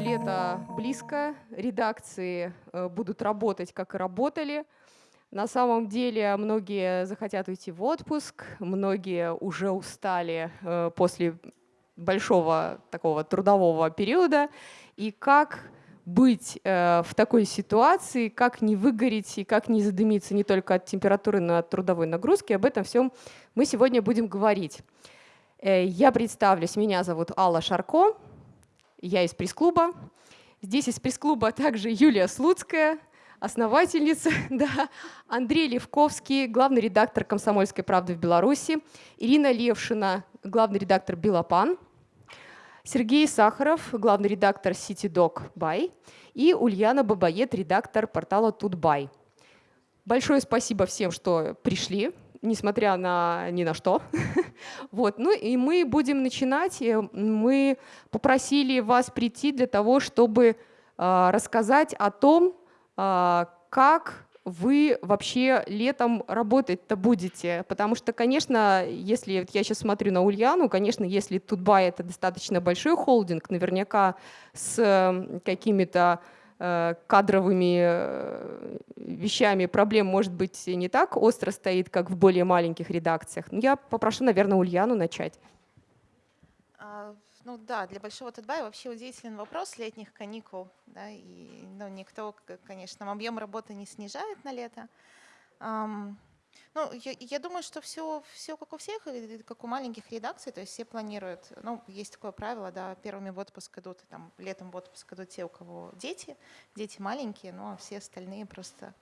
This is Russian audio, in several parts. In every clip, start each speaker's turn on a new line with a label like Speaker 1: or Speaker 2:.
Speaker 1: Лето близко, редакции э, будут работать, как и работали. На самом деле многие захотят уйти в отпуск, многие уже устали э, после большого такого трудового периода. И как быть э, в такой ситуации, как не выгореть и как не задымиться не только от температуры, но и от трудовой нагрузки, об этом всем мы сегодня будем говорить. Э, я представлюсь, меня зовут Алла Шарко, я из пресс-клуба. Здесь из пресс-клуба также Юлия Слуцкая, основательница, да, Андрей Левковский, главный редактор «Комсомольской правды» в Беларуси, Ирина Левшина, главный редактор «Белопан», Сергей Сахаров, главный редактор CityDoc Бай и Ульяна Бабает, редактор портала Тутбай. Большое спасибо всем, что пришли, несмотря на ни на что. вот. Ну и мы будем начинать. Мы попросили вас прийти для того, чтобы э, рассказать о том, э, как вы вообще летом работать-то будете? Потому что, конечно, если я сейчас смотрю на Ульяну, конечно, если Тутбай это достаточно большой холдинг, наверняка с какими-то э, кадровыми э, вещами проблем, может быть, не так остро стоит, как в более маленьких редакциях. Но я попрошу, наверное, Ульяну начать.
Speaker 2: А, ну да, для Большого Тутбая вообще удивительный вопрос летних каникул. Да, и ну, никто, конечно, объем работы не снижает на лето. Ну, я, я думаю, что все, все как у всех, как у маленьких редакций, то есть все планируют, ну, есть такое правило, да, первыми в отпуск идут, там, летом в отпуск идут те, у кого дети, дети маленькие, ну, а все остальные просто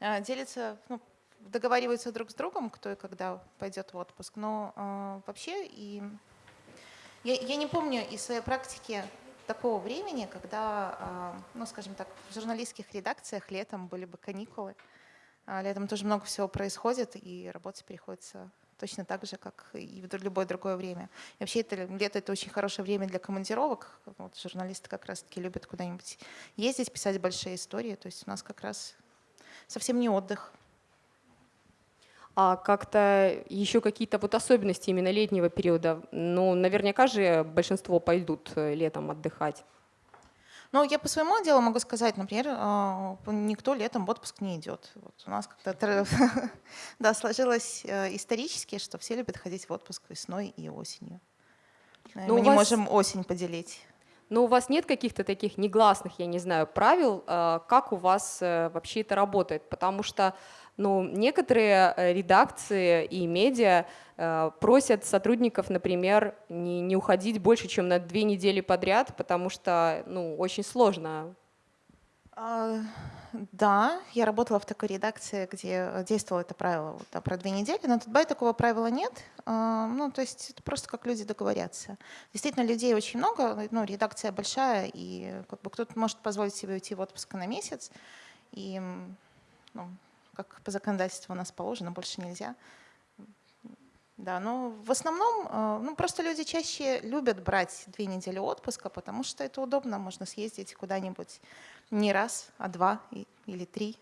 Speaker 2: э, делятся, ну, договариваются друг с другом, кто и когда пойдет в отпуск. Но э, вообще и я, я не помню из своей практики такого времени, когда, а, ну, скажем так, в журналистских редакциях летом были бы каникулы. А, летом тоже много всего происходит, и работать приходится точно так же, как и в любое другое время. И вообще это, лето — это очень хорошее время для командировок. Вот, журналисты как раз-таки любят куда-нибудь ездить, писать большие истории. То есть у нас как раз совсем не отдых
Speaker 1: а как-то еще какие-то вот особенности именно летнего периода? Ну, наверняка же большинство пойдут э, летом отдыхать.
Speaker 2: Ну, я по своему делу могу сказать, например, а, никто летом в отпуск не идет. Вот у нас как-то да, сложилось э, исторически, что все любят ходить в отпуск весной и осенью. Но Мы не вас... можем осень поделить.
Speaker 1: Но у вас нет каких-то таких негласных, я не знаю, правил, э, как у вас вообще это работает? Потому что ну, некоторые э, редакции и медиа э, просят сотрудников, например, не, не уходить больше, чем на две недели подряд, потому что ну, очень сложно.
Speaker 2: А, да, я работала в такой редакции, где действовало это правило да, про две недели, но тут бай такого правила нет. А, ну, то есть это просто как люди договорятся. Действительно, людей очень много, ну, редакция большая, и как бы кто-то может позволить себе уйти в отпуск на месяц. И ну, как по законодательству у нас положено, больше нельзя. Да, но в основном э, ну, просто люди чаще любят брать две недели отпуска, потому что это удобно, можно съездить куда-нибудь не раз, а два или три.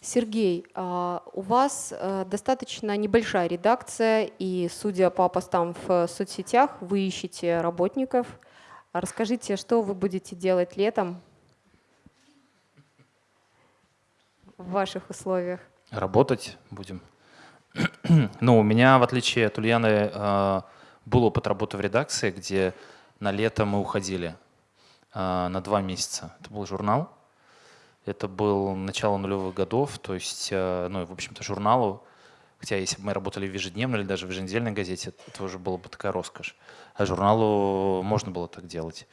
Speaker 1: Сергей, а, у вас э, достаточно небольшая редакция, и судя по постам в соцсетях, вы ищете работников. Расскажите, что вы будете делать летом в ваших условиях?
Speaker 3: Работать будем. ну, у меня, в отличие от Ульяны, э, был опыт работы в редакции, где на лето мы уходили э, на два месяца. Это был журнал. Это был начало нулевых годов, то есть, э, ну, в общем-то, журналу, хотя если бы мы работали в ежедневной или даже в еженедельной газете, это уже было бы такая роскошь. А журналу можно было так делать.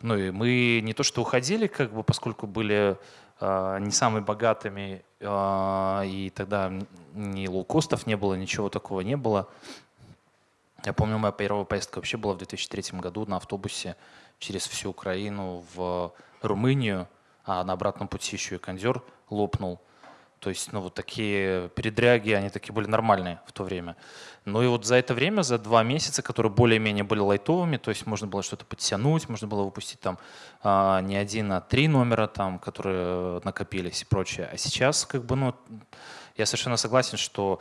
Speaker 3: Ну и мы не то что уходили, как бы, поскольку были не самыми богатыми, э, и тогда ни лоукостов не было, ничего такого не было. Я помню, моя первая поездка вообще была в 2003 году на автобусе через всю Украину в Румынию, а на обратном пути еще и кондер лопнул. То есть, ну, вот такие передряги, они такие были нормальные в то время. Ну и вот за это время, за два месяца, которые более-менее были лайтовыми, то есть можно было что-то подтянуть, можно было выпустить там а, не один, а три номера, там, которые накопились и прочее. А сейчас, как бы, ну, я совершенно согласен, что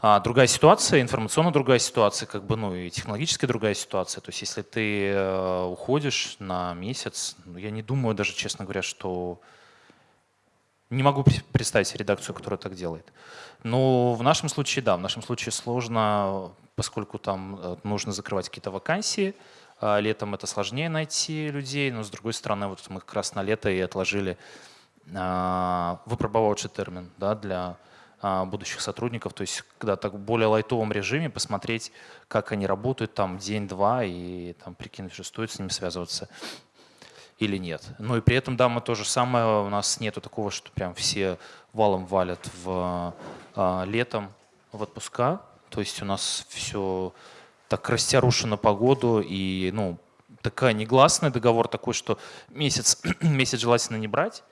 Speaker 3: А, другая ситуация, информационно другая ситуация, как бы, ну и технологически другая ситуация. То есть если ты э, уходишь на месяц, ну, я не думаю даже, честно говоря, что не могу представить редакцию, которая так делает. Но в нашем случае, да, в нашем случае сложно, поскольку там э, нужно закрывать какие-то вакансии. А летом это сложнее найти людей, но с другой стороны, вот мы как раз на лето и отложили а, выпробовавший термин да, для а, будущих сотрудников, то есть когда так в более лайтовом режиме посмотреть, как они работают там день-два и там прикинуть, что стоит с ними связываться или нет. Ну и при этом, да, мы то же самое, у нас нету такого, что прям все валом валят в а, летом в отпуска, то есть у нас все так растярушено погоду и, ну, такая негласный договор такой, что месяц, месяц желательно не брать,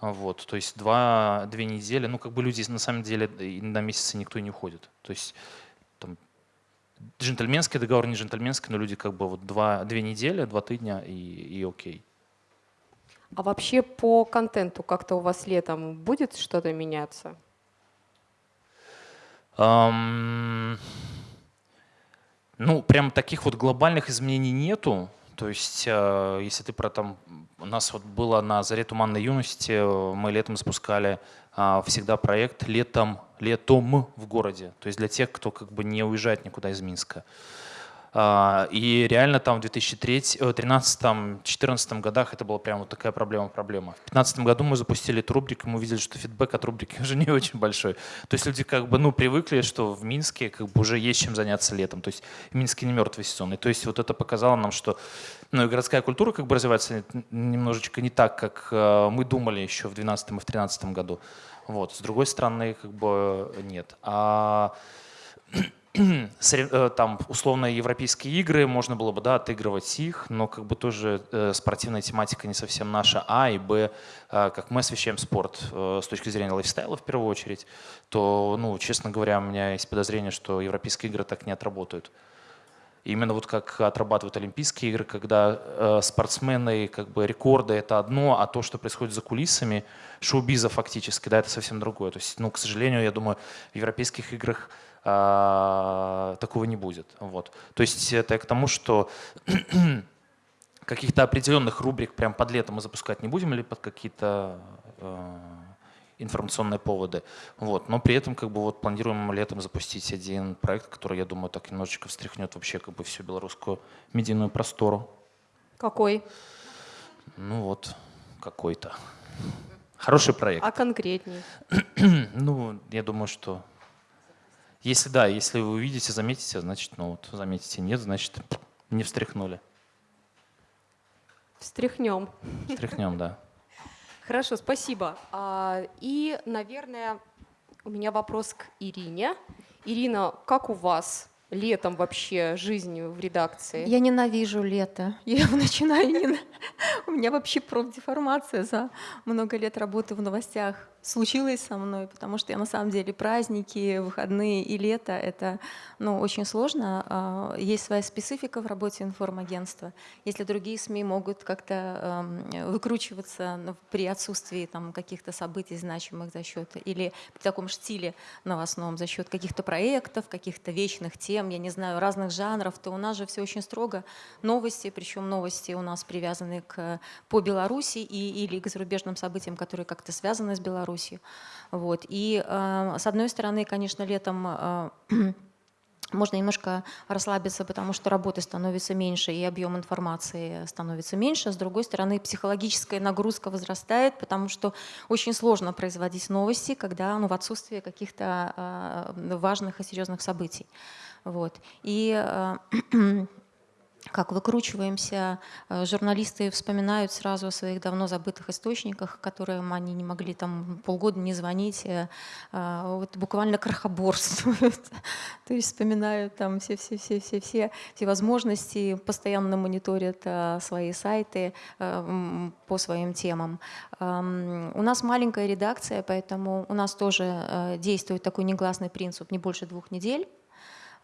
Speaker 3: вот, то есть два, две недели, ну как бы люди на самом деле на месяцы никто и не уходит. То есть там, джентльменский договор, не джентльменский, но люди как бы вот два, две недели, два тыдня и, и окей.
Speaker 1: А вообще по контенту как-то у вас летом будет что-то меняться?
Speaker 3: Um, ну, прям таких вот глобальных изменений нету. То есть, э, если ты про там, у нас вот было на заре туманной юности, э, мы летом запускали а, всегда проект летом, летом в городе. То есть для тех, кто как бы не уезжает никуда из Минска. А, и реально там в 2013-2014 годах это была прям вот такая проблема-проблема. В 2015 году мы запустили эту рубрику, мы увидели, что фидбэк от рубрики уже не очень большой. То есть люди как бы ну, привыкли, что в Минске как бы уже есть чем заняться летом. То есть в Минске не мертвый сезон. И то есть вот это показало нам, что ну, и городская культура как бы развивается немножечко не так, как э, мы думали еще в 2012 и в 2013 году. Вот. С другой стороны, как бы нет. А Э, там условно европейские игры, можно было бы да, отыгрывать их, но как бы тоже э, спортивная тематика не совсем наша, а и б, э, как мы освещаем спорт э, с точки зрения лайфстайла в первую очередь, то, ну, честно говоря, у меня есть подозрение, что европейские игры так не отработают. Именно вот как отрабатывают Олимпийские игры, когда э, спортсмены, как бы рекорды это одно, а то, что происходит за кулисами, шоу-биза фактически, да, это совсем другое. То есть, ну, к сожалению, я думаю, в европейских играх такого не будет. Вот. То есть это к тому, что каких-то определенных рубрик прям под лето мы запускать не будем или под какие-то э, информационные поводы. Вот. Но при этом как бы вот планируем летом запустить один проект, который, я думаю, так немножечко встряхнет вообще как бы всю белорусскую медийную простору.
Speaker 1: Какой?
Speaker 3: Ну вот, какой-то. Хороший проект.
Speaker 1: А конкретнее?
Speaker 3: ну, я думаю, что если да, если вы увидите, заметите, значит, ну вот, заметите, нет, значит, не встряхнули.
Speaker 1: Встряхнем.
Speaker 3: Встряхнем, да.
Speaker 1: Хорошо, спасибо. А, и, наверное, у меня вопрос к Ирине. Ирина, как у вас летом вообще жизнью в редакции?
Speaker 4: Я ненавижу лето. Я начинаю не... У меня вообще профдеформация за много лет работы в новостях случилось со мной, потому что я на самом деле праздники, выходные и лето — это ну, очень сложно. А, есть своя специфика в работе информагентства. Если другие СМИ могут как-то выкручиваться при отсутствии каких-то событий значимых за счет, или в таком стиле новостном за счет каких-то проектов, каких-то вечных тем, я не знаю, разных жанров, то у нас же все очень строго. Новости, причем новости у нас привязаны к, по Беларуси и, или к зарубежным событиям, которые как-то связаны с Беларусью Беларусью. Вот. И э, с одной стороны, конечно, летом э, можно немножко расслабиться, потому что работы становится меньше и объем информации становится меньше. С другой стороны, психологическая нагрузка возрастает, потому что очень сложно производить новости, когда ну, в отсутствии каких-то э, важных и серьезных событий. Вот. И как выкручиваемся. Э, журналисты вспоминают сразу о своих давно забытых источниках, которым они не могли там полгода не звонить, э, э, вот буквально крохоборствуют. То есть вспоминают там все-все-все-все-все все возможности, постоянно мониторят свои сайты по своим темам. У нас маленькая редакция, поэтому у нас тоже действует такой негласный принцип не больше двух недель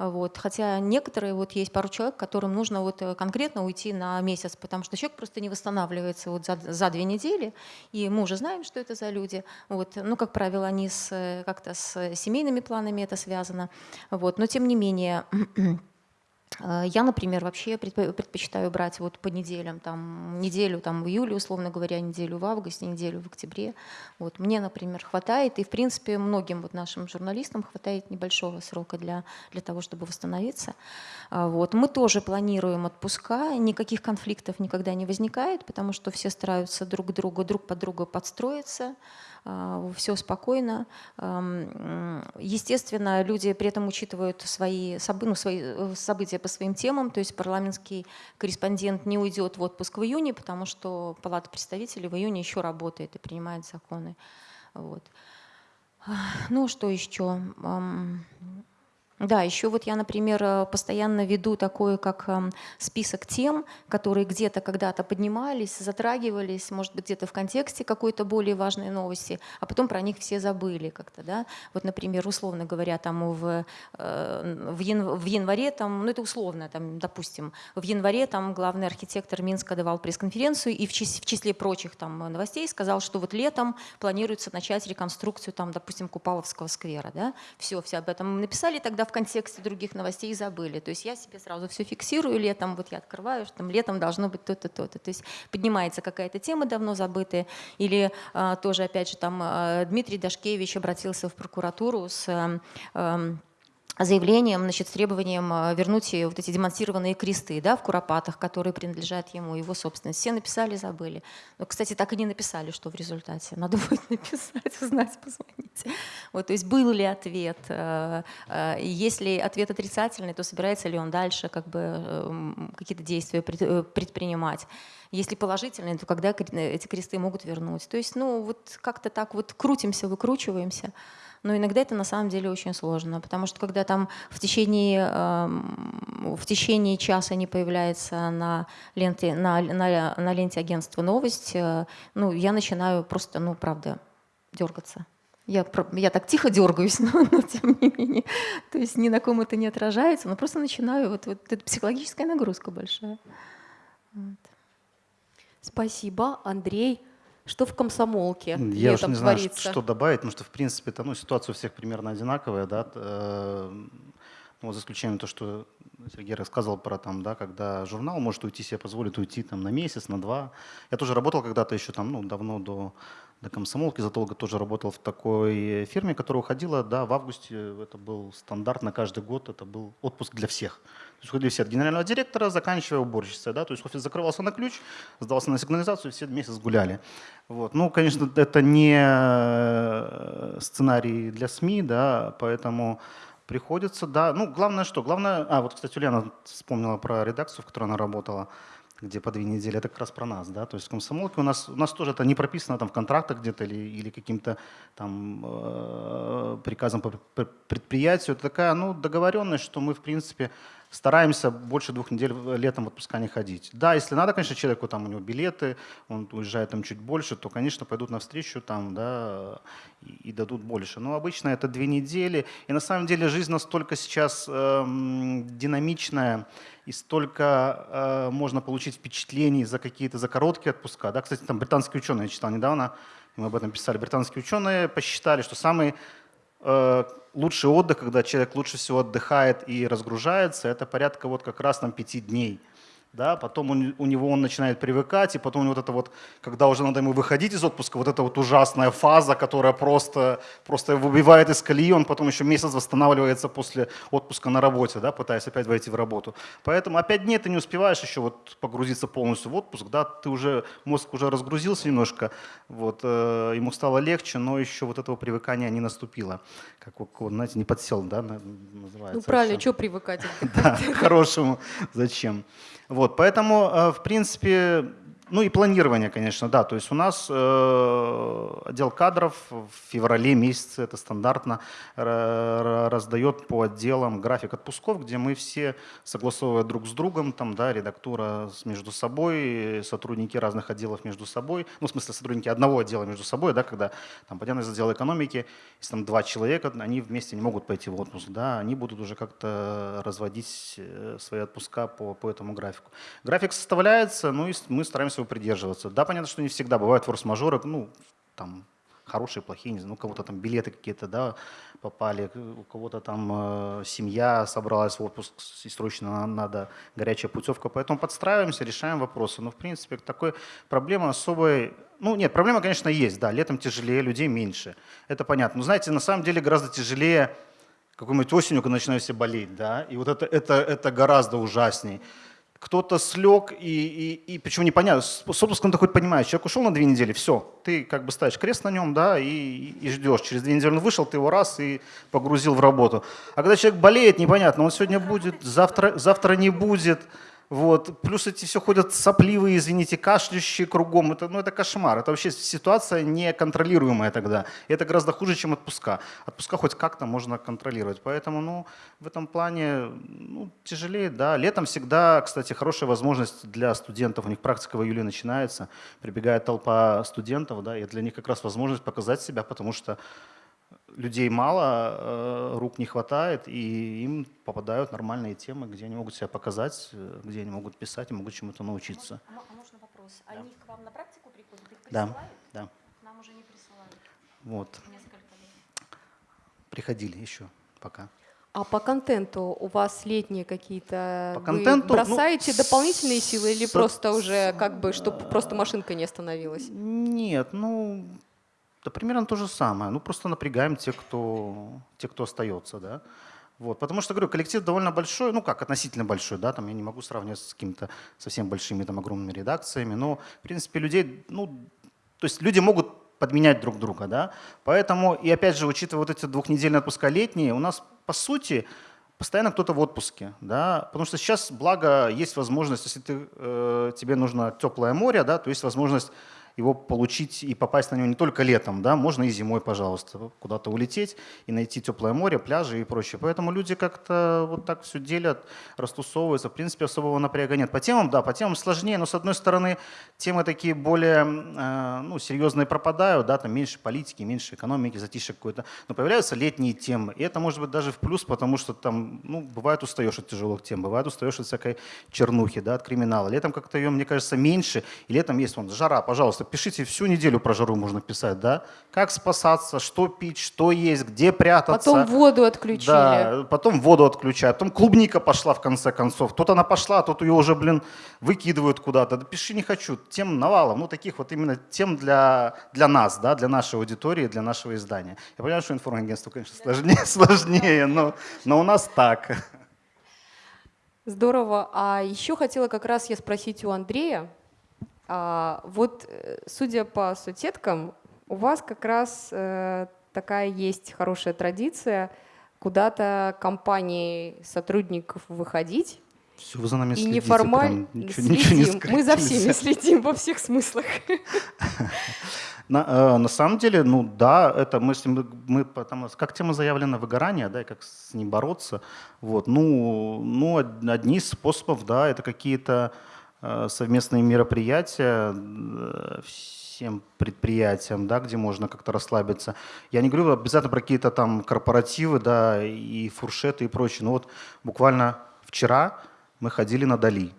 Speaker 4: Вот. Хотя некоторые, вот есть пару человек, которым нужно вот э, конкретно уйти на месяц, потому что человек просто не восстанавливается вот за, за две недели, и мы уже знаем, что это за люди. Вот. Ну, как правило, они с, как-то с семейными планами это связано. Вот. Но тем не менее, Э, я, например, вообще предпочитаю брать вот по неделям, там, неделю там, в июле, условно говоря, неделю в августе, неделю в октябре. Вот, мне, например, хватает, и, в принципе, многим вот нашим журналистам хватает небольшого срока для, для того, чтобы восстановиться. А, вот. Мы тоже планируем отпуска, никаких конфликтов никогда не возникает, потому что все стараются друг друга, друг под друга подстроиться. А, все спокойно. Естественно, люди при этом учитывают свои, ну, свои э, события по своим темам, то есть парламентский корреспондент не уйдет в отпуск в июне, потому что Палата представителей в июне еще работает и принимает законы. Вот. Ну, что еще? Да, еще вот я, например, э, постоянно веду такой, как эм, список тем, которые где-то когда-то поднимались, затрагивались, может быть, где-то в контексте какой-то более важной новости, а потом про них все забыли как-то, да. Вот, например, условно говоря, там в, э, в, январе, там, ну это условно, там, допустим, в январе там главный архитектор Минска давал пресс-конференцию и в числе, в числе прочих там новостей сказал, что вот летом планируется начать реконструкцию, там, допустим, Купаловского сквера, да. Все, все об этом написали тогда в контексте других новостей забыли. То есть я себе сразу все фиксирую летом, вот я открываю, что там летом должно быть то-то, то-то. То есть поднимается какая-то тема давно забытая. Или а, тоже, опять же, там а, Дмитрий Дашкевич обратился в прокуратуру с а, заявлением, значит, с требованием а, вернуть вот эти демонтированные кресты да, в Куропатах, которые принадлежат ему, его собственность. Все написали, забыли. Но, кстати, так и не написали, что в результате. Надо будет написать, узнать, позвонить. Вот, то есть был ли ответ? А, а, если ответ отрицательный, то собирается ли он дальше как бы, эм, какие-то действия э, предпринимать? Если положительный, то когда эти кресты могут вернуть? То есть ну, вот как-то так вот крутимся, выкручиваемся но иногда это на самом деле очень сложно, потому что когда там в течение, эм, в течение часа не появляется на ленте, на, на, на ленте агентства новость, э, ну, я начинаю просто, ну, правда, дергаться. Я, я так тихо дергаюсь, но, но тем не менее. То есть ни на ком это не отражается, но просто начинаю, вот, вот это психологическая нагрузка большая. Вот.
Speaker 1: Спасибо, Андрей. Что в комсомолке
Speaker 5: Я уж не знаю, что добавить, потому что, в принципе, это, ну, ситуация у всех примерно одинаковая, да, э, ну, за исключением того, что Сергей рассказывал про там, да, когда журнал может уйти, себе позволит уйти там на месяц, на два. Я тоже работал когда-то еще там, ну, давно до, до комсомолки, задолго тоже работал в такой фирме, которая уходила, да, в августе, это был стандарт на каждый год, это был отпуск для всех. Все от генерального директора, заканчивая уборщицей, да, то есть офис закрывался на ключ, сдался на сигнализацию, все месяц гуляли. Вот. Ну, конечно, это не э, сценарий для СМИ, да, поэтому приходится, да. Ну, главное что? Главное, а вот, кстати, Ульяна вспомнила про редакцию, в которой она работала, где по две недели, это как раз про нас, да, то есть в комсомолке у нас, у нас тоже это не прописано там в контрактах где-то или, или каким-то там э, приказом по предприятию, это такая, ну, договоренность, что мы, в принципе, стараемся больше двух недель летом в отпуска не ходить. Да, если надо, конечно, человеку, там у него билеты, он уезжает там чуть больше, то, конечно, пойдут навстречу там, да, и, и дадут больше. Но обычно это две недели. И на самом деле жизнь настолько сейчас эм, динамичная, и столько э, можно получить впечатлений за какие-то, за короткие отпуска. Да? Кстати, там британские ученые, я читал недавно, мы об этом писали, британские ученые посчитали, что самый лучший отдых, когда человек лучше всего отдыхает и разгружается, это порядка вот как раз там пяти дней да, потом он, у него он начинает привыкать, и потом вот это вот, когда уже надо ему выходить из отпуска, вот эта вот ужасная фаза, которая просто, просто выбивает из колеи, он потом еще месяц восстанавливается после отпуска на работе, да, пытаясь опять войти в работу. Поэтому опять дней ты не успеваешь еще вот погрузиться полностью в отпуск, да, ты уже, мозг уже разгрузился немножко, вот, э, ему стало легче, но еще вот этого привыкания не наступило. Как, знаете, не подсел, да, называется.
Speaker 1: Ну правильно, что привыкать?
Speaker 5: Да, к хорошему, зачем. Вот, поэтому, э, в принципе, Ну и планирование, конечно, да. То есть у нас э, отдел кадров в феврале месяце, это стандартно, раздает по отделам график отпусков, где мы все, согласовывая друг с другом, там, да, редактура между собой, сотрудники разных отделов между собой, ну, в смысле, сотрудники одного отдела между собой, да, когда, там, понятно, из отдела экономики, если там два человека, они вместе не могут пойти в отпуск, да, они будут уже как-то разводить э, свои отпуска по, по этому графику. График составляется, ну, и мы стараемся его придерживаться. Да, понятно, что не всегда бывают форс-мажоры, ну, там, хорошие, плохие, не знаю, ну, у кого-то там билеты какие-то, да, попали, у кого-то там э, семья собралась в отпуск и срочно надо горячая путевка, поэтому подстраиваемся, решаем вопросы. Но, в принципе, такой проблемы особой, ну, нет, проблема, конечно, есть, да, летом тяжелее, людей меньше, это понятно. Но, знаете, на самом деле гораздо тяжелее какой-нибудь осенью, когда начинают все болеть, да, и вот это, это, это гораздо ужаснее кто-то слег, и, и, и причем непонятно, с отпуском ты хоть понимаешь, человек ушел на две недели, все, ты как бы ставишь крест на нем, да, и, и ждешь. Через две недели он вышел, ты его раз и погрузил в работу. А когда человек болеет, непонятно, он сегодня будет, завтра, завтра не будет, вот. Плюс эти все ходят сопливые, извините, кашляющие кругом. Это, ну, это кошмар. Это вообще ситуация неконтролируемая тогда. И это гораздо хуже, чем отпуска. Отпуска хоть как-то можно контролировать. Поэтому ну, в этом плане ну, тяжелее. Да. Летом всегда, кстати, хорошая возможность для студентов. У них практика в июле начинается. Прибегает толпа студентов. Да, и для них как раз возможность показать себя, потому что людей мало, э, рук не хватает, и им попадают нормальные темы, где они могут себя показать, э, где они могут писать и могут чему-то научиться.
Speaker 4: А, а можно вопрос? Да. Они к вам на практику приходят? Их
Speaker 5: присылают? Да, да.
Speaker 4: К нам уже не присылают.
Speaker 5: Вот.
Speaker 4: Несколько лет.
Speaker 5: Приходили еще пока.
Speaker 1: А по контенту у вас летние какие-то...
Speaker 5: По контенту,
Speaker 1: вы бросаете
Speaker 5: ну,
Speaker 1: дополнительные силы или
Speaker 5: с,
Speaker 1: просто уже как бы, чтобы просто машинка не остановилась?
Speaker 5: Нет, ну да примерно то же самое. Ну, просто напрягаем тех, кто, те, кто остается, да. Вот, потому что, говорю, коллектив довольно большой, ну как, относительно большой, да, там я не могу сравнивать с какими-то совсем большими, там, огромными редакциями, но, в принципе, людей, ну, то есть люди могут подменять друг друга, да, поэтому, и опять же, учитывая вот эти двухнедельные отпуска летние, у нас, по сути, постоянно кто-то в отпуске, да, потому что сейчас, благо, есть возможность, если ты, э, тебе нужно теплое море, да, то есть возможность его получить и попасть на него не только летом, да, можно и зимой, пожалуйста, куда-то улететь и найти теплое море, пляжи и прочее. Поэтому люди как-то вот так все делят, растусовываются. В принципе, особого напряга нет. По темам, да, по темам сложнее, но с одной стороны, темы такие более э, ну, серьезные пропадают, да, там меньше политики, меньше экономики, затишье какое-то. Но появляются летние темы, и это может быть даже в плюс, потому что там, ну, бывает устаешь от тяжелых тем, бывает устаешь от всякой чернухи, да, от криминала. Летом как-то ее, мне кажется, меньше, и летом есть вон жара, пожалуйста, пишите всю неделю про жару можно писать, да? Как спасаться, что пить, что есть, где прятаться.
Speaker 1: Потом воду отключили.
Speaker 5: Да, потом воду отключают. Потом клубника пошла в конце концов. Тут она пошла, а тут ее уже, блин, выкидывают куда-то. Да пиши не хочу. Тем навалом. Ну, таких вот именно тем для, для нас, да, для нашей аудитории, для нашего издания. Я понимаю, что информагентство, конечно, сложнее, сложнее но, но у нас так.
Speaker 1: Здорово. А еще хотела как раз я спросить у Андрея, а, вот, э, судя по соцсеткам, у вас как раз э, такая есть хорошая традиция куда-то компании сотрудников выходить.
Speaker 5: Все, вы за нами
Speaker 1: и
Speaker 5: следите,
Speaker 1: неформально
Speaker 5: ничего, ничего не скрыть
Speaker 1: Мы за
Speaker 5: нельзя.
Speaker 1: всеми следим во всех смыслах.
Speaker 5: На, э, на самом деле, ну да, это мы, ним- мы потому, как тема заявлена выгорание, да, и как с ним бороться. Вот, ну, ну, од- одни из способов, да, это какие-то совместные мероприятия э, всем предприятиям, да, где можно как-то расслабиться. Я не говорю обязательно про какие-то там корпоративы, да, и фуршеты и прочее. Но вот буквально вчера мы ходили на Дали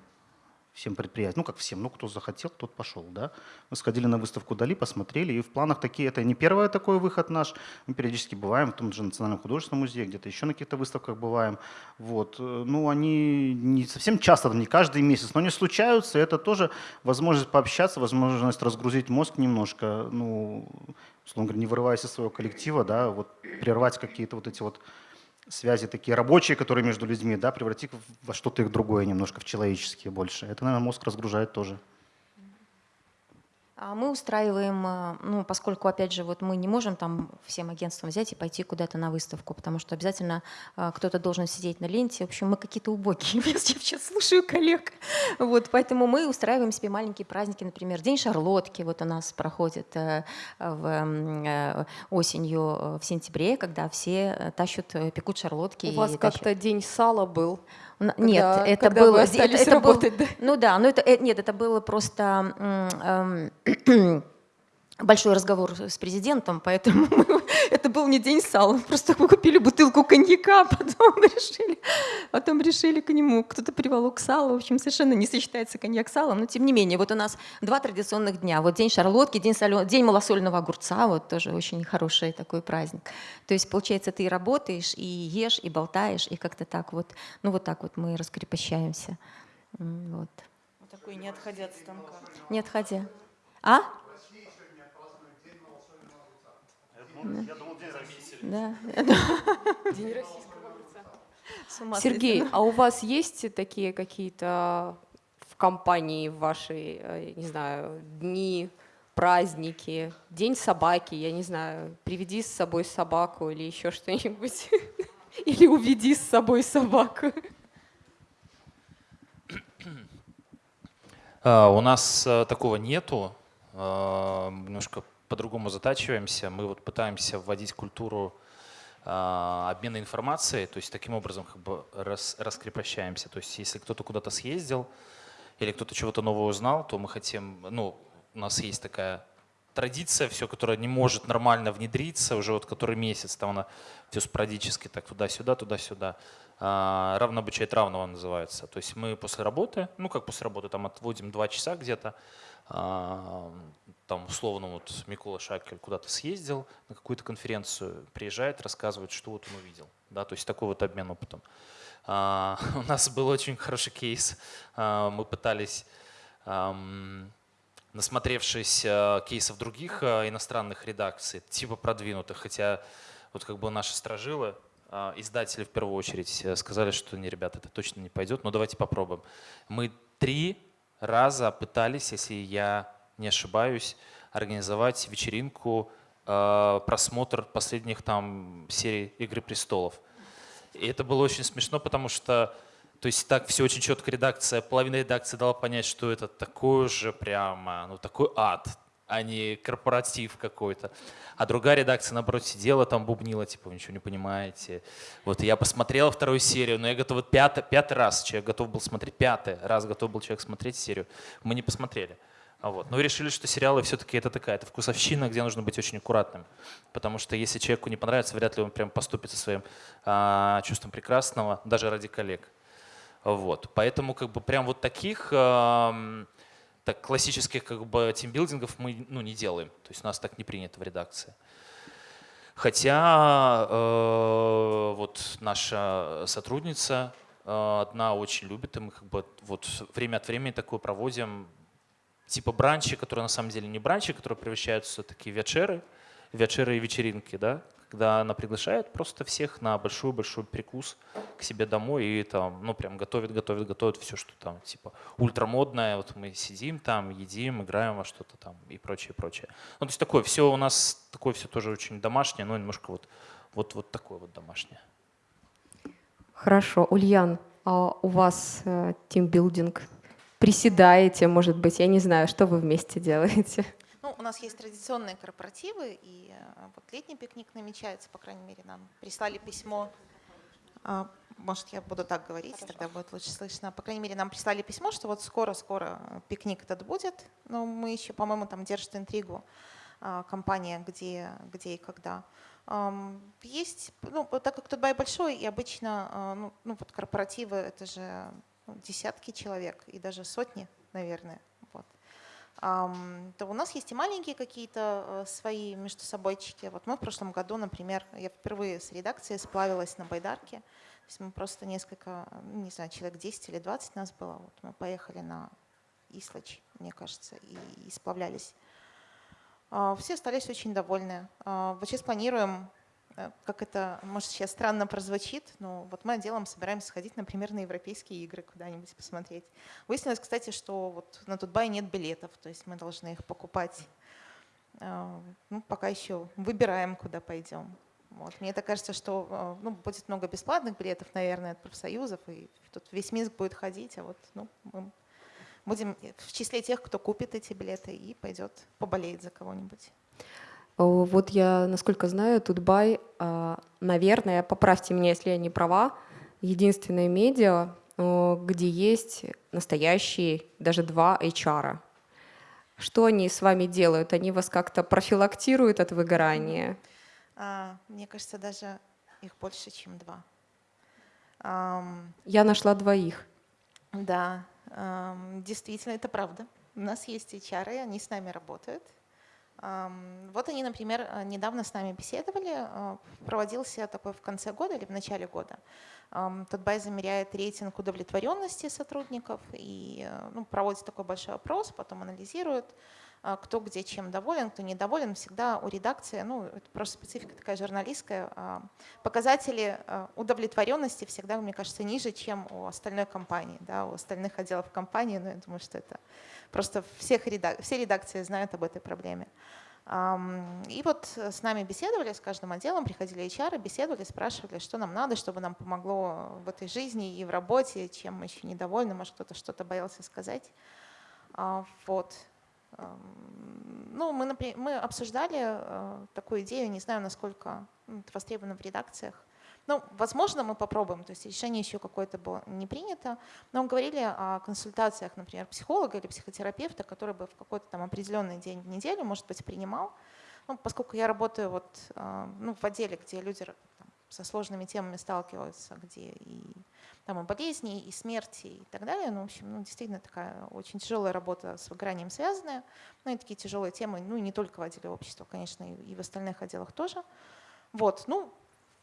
Speaker 5: всем предприятиям, ну как всем, ну кто захотел, тот пошел, да. Мы сходили на выставку Дали, посмотрели, и в планах такие, это не первый такой выход наш, мы периодически бываем в том же Национальном художественном музее, где-то еще на каких-то выставках бываем, вот. Э, Ну они не совсем часто, не каждый месяц, но они случаются, это тоже возможность пообщаться, возможность разгрузить мозг немножко, ну, условно говоря, не вырываясь из своего коллектива, да, вот прервать какие-то вот эти вот связи такие рабочие, которые между людьми, да, превратить во что-то их другое немножко, в человеческие больше. Это, наверное, мозг разгружает тоже.
Speaker 4: А Мы устраиваем, э, ну, поскольку, опять же, вот мы не можем там всем агентствам взять и пойти куда-то на выставку, потому что обязательно э, кто-то должен сидеть на ленте. В общем, мы какие-то убогие. Я сейчас слушаю коллег. Вот, поэтому мы устраиваем себе маленькие праздники, например, День Шарлотки вот у нас проходит э, в, осенью в сентябре, когда все тащут, пекут шарлотки.
Speaker 1: У вас как-то День сала был.
Speaker 4: Когда, нет, это когда было... это, это работать, был, да? Ну да, но это, нет, это было просто... Большой разговор с президентом, поэтому это был не день сала. Просто мы купили бутылку коньяка, потом решили, потом решили к нему. Кто-то приволок сало. В общем, совершенно не сочетается коньяк с салом. Но тем не менее, вот у нас два традиционных дня. Вот день шарлотки, день, солен... день малосольного огурца. Вот тоже очень хороший такой праздник. То есть, получается, ты и работаешь, и ешь, и болтаешь, и как-то так вот. Ну вот так вот мы раскрепощаемся. Вот.
Speaker 2: Вот такой не отходя от станка.
Speaker 4: Не отходя. А?
Speaker 5: Я думал, день России.
Speaker 4: Да.
Speaker 1: День российского огурца. Сергей, а у вас есть такие какие-то в компании вашей, э, не знаю, дни, праздники, день собаки, я не знаю, приведи с собой собаку или еще что-нибудь, или уведи с собой собаку.
Speaker 3: А, у нас э, такого нету, а, немножко по-другому затачиваемся. Мы вот пытаемся вводить культуру э, обмена информацией, то есть таким образом как бы рас, раскрепощаемся. То есть если кто-то куда-то съездил или кто-то чего-то нового узнал, то мы хотим, ну, у нас есть такая традиция, все, которая не может нормально внедриться, уже вот который месяц, там она все спорадически так туда-сюда, туда-сюда. А, равно обучает равного называется. То есть мы после работы, ну как после работы, там отводим два часа где-то, а, там условно вот Микола Шакель куда-то съездил на какую-то конференцию, приезжает, рассказывает, что вот он увидел. Да, то есть такой вот обмен опытом. А, у нас был очень хороший кейс. А, мы пытались, насмотревшись кейсов других иностранных редакций, типа продвинутых, хотя вот как бы наши сторожилы, издатели в первую очередь э, сказали, что не, ребята, это точно не пойдет, но давайте попробуем. Мы три раза пытались, если я не ошибаюсь, организовать вечеринку, э, просмотр последних там серий «Игры престолов». И это было очень смешно, потому что то есть так все очень четко редакция, половина редакции дала понять, что это такой же прямо, ну такой ад, а не корпоратив какой-то. А другая редакция, наоборот, сидела там, бубнила, типа, вы ничего не понимаете. Вот я посмотрела вторую серию, но я готов, вот пятый, пятый раз человек готов был смотреть, пятый раз готов был человек смотреть серию. Мы не посмотрели. А вот. Но решили, что сериалы все-таки это такая, это вкусовщина, где нужно быть очень аккуратным. Потому что если человеку не понравится, вряд ли он прям поступит со своим а, чувством прекрасного, даже ради коллег. Вот. Поэтому как бы прям вот таких а, так, классических как бы тимбилдингов мы ну, не делаем. То есть у нас так не принято в редакции. Хотя э, вот наша сотрудница э, одна очень любит, и мы как бы вот время от времени такое проводим, типа бранчи, которые на самом деле не бранчи, которые превращаются в такие вечеры, вечеры и вечеринки, да, когда она приглашает просто всех на большой-большой прикус к себе домой и там, ну, прям готовит, готовит, готовит все, что там, типа, ультрамодное, вот мы сидим там, едим, играем во что-то там и прочее, прочее. Ну, то есть такое все у нас, такое все тоже очень домашнее, но немножко вот, вот, вот такое вот домашнее.
Speaker 1: Хорошо. Ульян, а у вас э, тимбилдинг? Приседаете, может быть, я не знаю, что вы вместе делаете?
Speaker 2: Ну, у нас есть традиционные корпоративы, и э, вот летний пикник намечается, по крайней мере, нам прислали письмо. А, может, я буду так говорить, Хорошо. тогда будет лучше слышно. По крайней мере, нам прислали письмо, что вот скоро-скоро пикник этот будет. Но мы еще, по-моему, там держит интригу а, компания, где, где и когда. Есть, ну, так как Тутбай большой, и обычно а, ну, ну, вот корпоративы — это же ну, десятки человек и даже сотни, наверное то у нас есть и маленькие какие-то э, свои между собойчики. Вот мы в прошлом году, например, я впервые с редакцией сплавилась на байдарке. То есть мы просто несколько, не знаю, человек 10 или 20 нас было. Вот мы поехали на Ислач, мне кажется, и, и сплавлялись. А, все остались очень довольны. А, вот сейчас планируем как это, может, сейчас странно прозвучит, но вот мы отделом собираемся сходить, например, на европейские игры куда-нибудь посмотреть. Выяснилось, кстати, что вот на Тутбай нет билетов, то есть мы должны их покупать. Э, ну, пока еще выбираем, куда пойдем. Вот. Мне так кажется, что э, ну, будет много бесплатных билетов, наверное, от профсоюзов, и тут весь Минск будет ходить, а вот ну, мы будем в числе тех, кто купит эти билеты и пойдет поболеет за кого-нибудь.
Speaker 1: Вот я, насколько знаю, Тутбай, а, наверное, поправьте меня, если я не права, единственное медиа, где есть настоящие, даже два HR. Что они с вами делают? Они вас как-то профилактируют от выгорания?
Speaker 2: А, мне кажется, даже их больше, чем два.
Speaker 1: Я нашла двоих.
Speaker 2: Да, действительно, это правда. У нас есть HR, они с нами работают. Вот они, например, э, недавно с нами беседовали, э, проводился такой в конце года или в начале года. Тутбай замеряет рейтинг удовлетворенности сотрудников и э, ну, проводит такой большой опрос, потом анализирует, кто где чем доволен, кто недоволен. Всегда у редакции, ну это просто специфика такая журналистская, показатели удовлетворенности всегда, мне кажется, ниже, чем у остальной компании, да, у остальных отделов компании, но я думаю, что это Просто всех редак... все редакции знают об этой проблеме. И вот с нами беседовали, с каждым отделом, приходили HR, беседовали, спрашивали, что нам надо, чтобы нам помогло в этой жизни и в работе, чем мы еще недовольны, может кто-то что-то боялся сказать. А, вот. Ну, мы, например, мы обсуждали э, такую идею, не знаю, насколько это востребовано в редакциях, ну, возможно, мы попробуем, то есть решение еще какое-то было не принято, но мы говорили о консультациях, например, психолога или психотерапевта, который бы в какой-то там определенный день в неделю, может быть, принимал. Ну, поскольку я работаю вот, а, ну, в отделе, где люди там, со сложными темами сталкиваются, где и, там, и болезни, и смерти и так далее. Ну, в общем, ну, действительно такая очень тяжелая работа с выгоранием связанная. Ну и такие тяжелые темы, ну и не только в отделе общества, конечно, и в остальных отделах тоже. Вот, ну,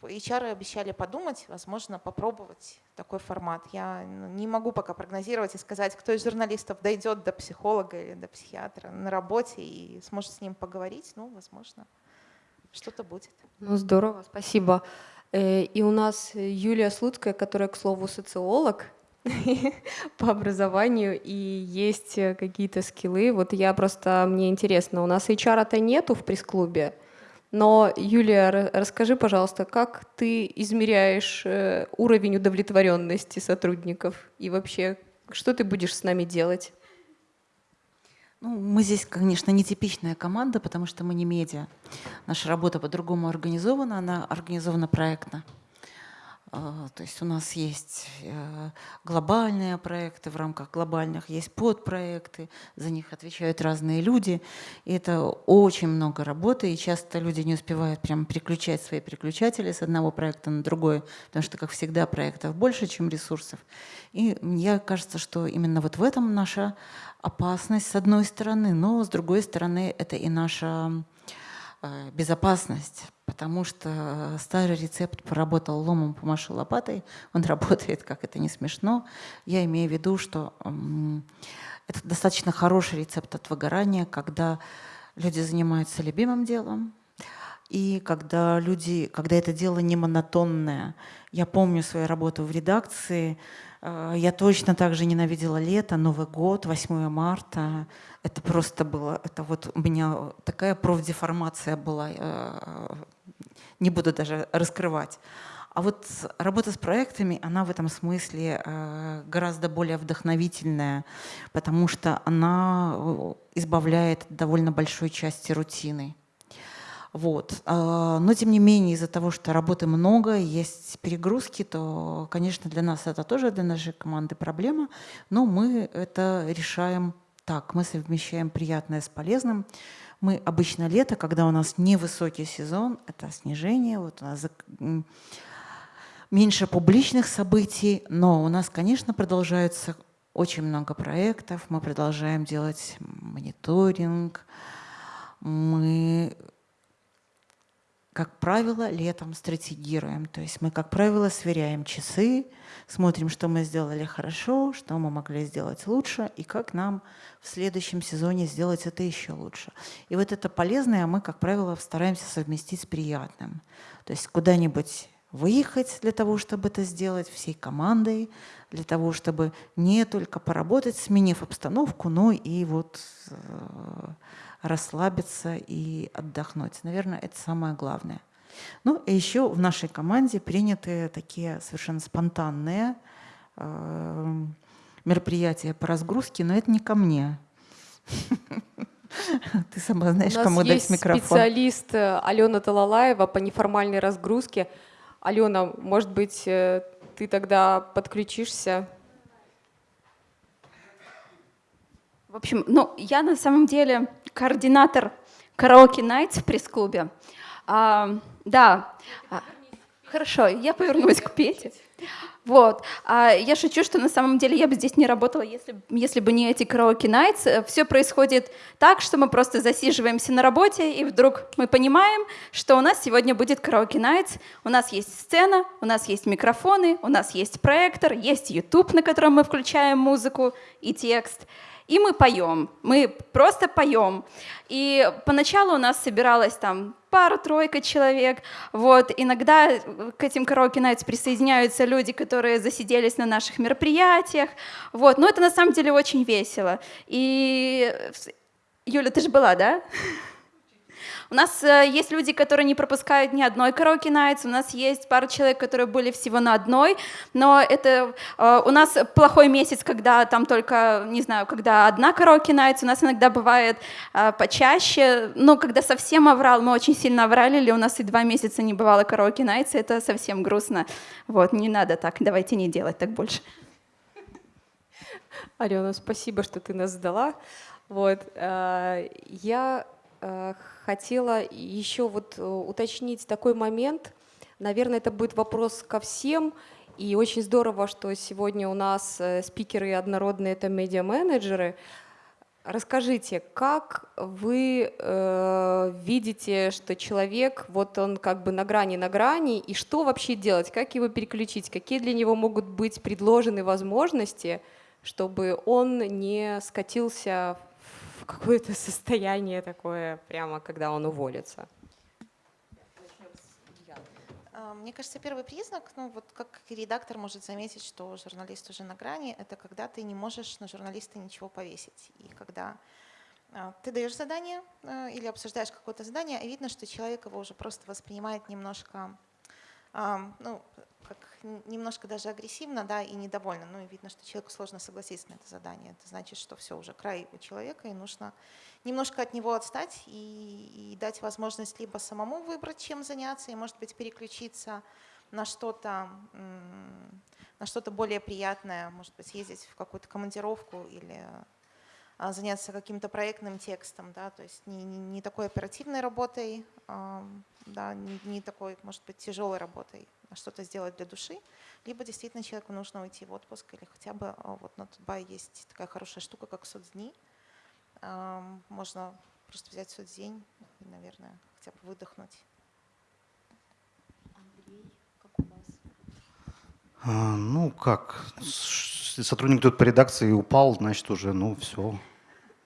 Speaker 2: HR обещали подумать, возможно, попробовать такой формат. Я ну, не могу пока прогнозировать и сказать, кто из журналистов дойдет до психолога или до психиатра на работе и сможет с ним поговорить. Ну, возможно, что-то будет.
Speaker 1: Ну, здорово, спасибо. Э, и у нас Юлия Слуцкая, которая, к слову, социолог по образованию, и есть какие-то скиллы. Вот я просто, мне интересно, у нас HR-то нету в пресс-клубе, но, Юлия, расскажи, пожалуйста, как ты измеряешь э, уровень удовлетворенности сотрудников и вообще, что ты будешь с нами делать?
Speaker 6: Ну, мы здесь, конечно, нетипичная команда, потому что мы не медиа. Наша работа по-другому организована, она организована проектно. А, то есть у нас есть э, глобальные проекты, в рамках глобальных есть подпроекты, за них отвечают разные люди. И это очень много работы, и часто люди не успевают прям переключать свои переключатели с одного проекта на другой, потому что, как всегда, проектов больше, чем ресурсов. И мне кажется, что именно вот в этом наша опасность с одной стороны, но с другой стороны это и наша э, безопасность, потому что старый рецепт поработал ломом, помаши лопатой, он работает, как это не смешно. Я имею в виду, что это достаточно хороший рецепт от выгорания, когда люди занимаются любимым делом, и когда люди, когда это дело не монотонное. Я помню свою работу в редакции, Э, я точно так же ненавидела лето, Новый год, 8 марта. Это просто было, это вот у меня такая профдеформация была, э, не буду даже раскрывать. А вот работа с проектами, она в этом смысле э, гораздо более вдохновительная, потому что она избавляет от довольно большой части рутины. Вот. А, но тем не менее, из-за того, что работы много, есть перегрузки, то, конечно, для нас это тоже, для нашей команды проблема, но мы это решаем так, мы совмещаем приятное с полезным. Мы обычно лето, когда у нас невысокий сезон, это снижение, вот у нас меньше публичных событий, но у нас, конечно, продолжаются очень много проектов, мы продолжаем делать мониторинг, мы как правило, летом стратегируем. То есть мы, как правило, сверяем часы, смотрим, что мы сделали хорошо, что мы могли сделать лучше, и как нам в следующем сезоне сделать это еще лучше. И вот это полезное мы, как правило, стараемся совместить с приятным. То есть куда-нибудь выехать для того, чтобы это сделать всей командой, для того, чтобы не только поработать, сменив обстановку, но и вот э, расслабиться и отдохнуть. Наверное, это самое главное. Ну и еще в нашей команде приняты такие совершенно спонтанные э, мероприятия по разгрузке, но это не ко мне. Ты сама знаешь, кому дать микрофон.
Speaker 1: специалист э, Алена Талалаева по неформальной разгрузке. Алена, может быть, э, ты тогда подключишься?
Speaker 7: В общем, ну, я на самом деле координатор караоке Nights в пресс-клубе. А, да, а, хорошо, я повернусь к Пете. Вот. А я шучу, что на самом деле я бы здесь не работала, если, если бы не эти караоке найтс. Все происходит так, что мы просто засиживаемся на работе, и вдруг мы понимаем, что у нас сегодня будет караоке найтс. У нас есть сцена, у нас есть микрофоны, у нас есть проектор, есть YouTube, на котором мы включаем музыку и текст и мы поем, мы просто поем. И поначалу у нас собиралось там пара-тройка человек. Вот. Иногда к этим караоке найтс присоединяются люди, которые засиделись на наших мероприятиях. Вот. Но это на самом деле очень весело. И Юля, ты же была, да? У нас э, есть люди, которые не пропускают ни одной караоке найтс, у нас есть пара человек, которые были всего на одной, но это э, у нас плохой месяц, когда там только, не знаю, когда одна караоке найтс, у нас иногда бывает э, почаще, но когда совсем оврал, мы очень сильно оврали, или у нас и два месяца не бывало караоке найтс, это совсем грустно. Вот, не надо так, давайте не делать так больше.
Speaker 1: Алена, спасибо, что ты нас сдала. Вот, я хотела еще вот э, уточнить такой момент. Наверное, это будет вопрос ко всем. И очень здорово, что сегодня у нас э, спикеры однородные — это медиа-менеджеры. Расскажите, как вы э, видите, что человек, вот он как бы на грани, на грани, и что вообще делать, как его переключить, какие для него могут быть предложены возможности, чтобы он не скатился какое-то состояние такое, прямо когда он уволится?
Speaker 2: А, мне кажется, первый признак, ну вот как редактор может заметить, что журналист уже на грани, это когда ты не можешь на журналиста ничего повесить. И когда а, ты даешь задание а, или обсуждаешь какое-то задание, и видно, что человек его уже просто воспринимает немножко, ну, как немножко даже агрессивно, да, и недовольно. Ну, и видно, что человеку сложно согласиться на это задание. Это значит, что все, уже край у человека, и нужно немножко от него отстать и, и дать возможность либо самому выбрать, чем заняться, и, может быть, переключиться на что-то на что-то более приятное, может быть, съездить в какую-то командировку или заняться каким-то проектным текстом, да, то есть не, не, не такой оперативной работой, да, не, не такой, может быть, тяжелой работой, а что-то сделать для души, либо действительно человеку нужно уйти в отпуск, или хотя бы а, вот на Тутбай есть такая хорошая штука, как соцдни. Можно просто взять соцдень и, наверное, хотя бы выдохнуть.
Speaker 5: Андрей, как у вас? А, ну как, сотрудник тут по редакции упал, значит уже, ну все,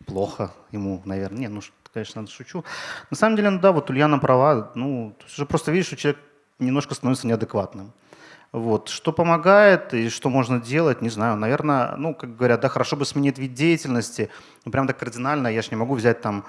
Speaker 5: плохо ему, наверное. Не, ну конечно, шучу. На самом деле, ну да, вот Ульяна права. Ну, уже просто видишь, что человек немножко становится неадекватным. Вот. Что помогает и что можно делать, не знаю. Наверное, ну, как говорят, да, хорошо бы сменить вид деятельности. Ну, прям так кардинально я же не могу взять там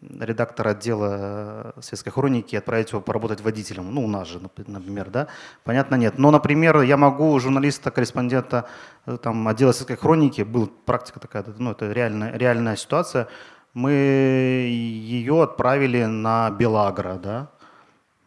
Speaker 5: редактора отдела светской хроники отправить его поработать водителем. Ну, у нас же, например, да. Понятно, нет. Но, например, я могу журналиста, корреспондента э, там, отдела светской хроники, была практика такая, ну, это реальная, реальная ситуация, мы ее отправили на Белагро, да,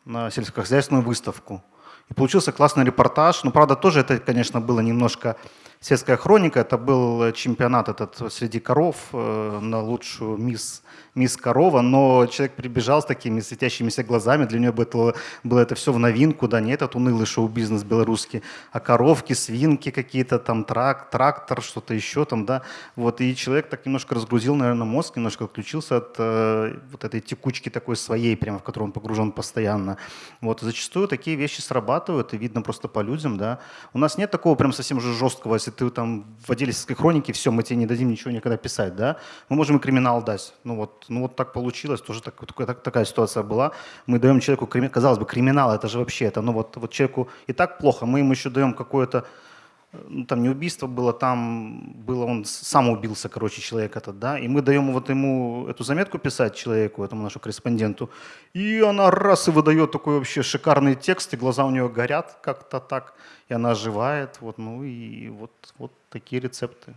Speaker 5: на сельскохозяйственную выставку. И получился классный репортаж. Ну, правда, тоже это, конечно, было немножко сельская хроника. Это был чемпионат этот среди коров э, на лучшую мисс мисс Корова, но человек прибежал с такими светящимися глазами, для нее было, было это все в новинку, да, не этот унылый шоу-бизнес белорусский, а коровки, свинки какие-то, там трак, трактор, что-то еще там, да, вот, и человек так немножко разгрузил, наверное, мозг, немножко отключился от э, вот этой текучки такой своей, прямо в которую он погружен постоянно, вот, зачастую такие вещи срабатывают, и видно просто по людям, да, у нас нет такого прям совсем же жесткого если ты там в отделительской хронике, все, мы тебе не дадим ничего никогда писать, да, мы можем и криминал дать. Ну вот, ну вот так получилось, тоже так, так, такая ситуация была. Мы даем человеку, казалось бы, криминал, это же вообще, это, ну вот, вот человеку и так плохо, мы ему еще даем какое-то ну, там не убийство было, там было, он сам убился, короче, человек этот, да, и мы даем вот ему эту заметку писать человеку, этому нашему корреспонденту, и она раз и выдает такой вообще шикарный текст, и глаза у нее горят как-то так, и она оживает, вот, ну и вот, вот такие рецепты.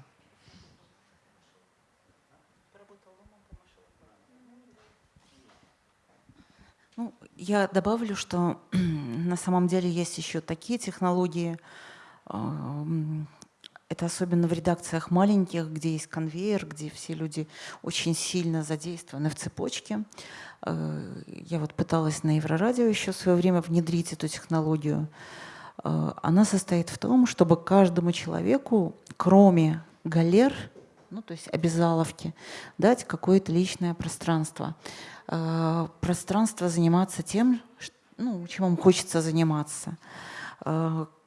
Speaker 6: Ну, я добавлю, что на самом деле есть еще такие технологии, это особенно в редакциях маленьких, где есть конвейер, где все люди очень сильно задействованы в цепочке. Э, я вот пыталась на Еврорадио еще в свое время внедрить эту технологию. Э, она состоит в том, чтобы каждому человеку, кроме галер, ну, то есть обязаловки, дать какое-то личное пространство. Э, пространство заниматься тем, ну, чем вам хочется заниматься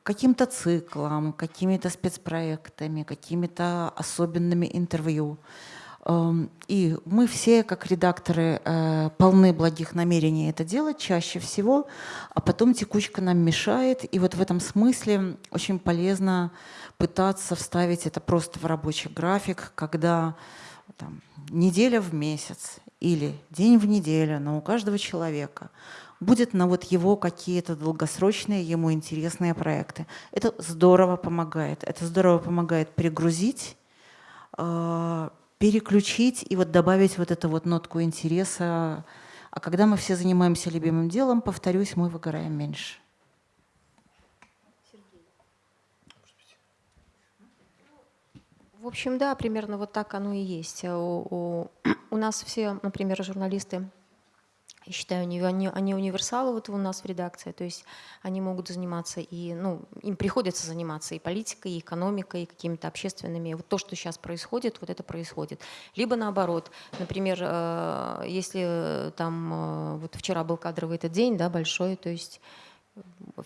Speaker 6: каким-то циклом, какими-то спецпроектами, какими-то особенными интервью. Эм, и мы все, как редакторы, э, полны благих намерений это делать чаще всего, а потом текучка нам мешает. И вот в этом смысле очень полезно пытаться вставить это просто в рабочий график, когда там, неделя в месяц или день в неделю, но у каждого человека будет на вот его какие-то долгосрочные, ему интересные проекты. Это здорово помогает. Это здорово помогает перегрузить, э, переключить и вот добавить вот эту вот нотку интереса. А когда мы все занимаемся любимым делом, повторюсь, мы выгораем меньше.
Speaker 4: В общем, да, примерно вот так оно и есть. У, у, у нас все, например, журналисты я считаю, они, они, они универсалы вот у нас в редакции, то есть они могут заниматься и, ну, им приходится заниматься и политикой, и экономикой, и какими-то общественными. Вот то, что сейчас происходит, вот это происходит. Либо наоборот, например, э, если там, э, вот вчера был кадровый этот день, да, большой, то есть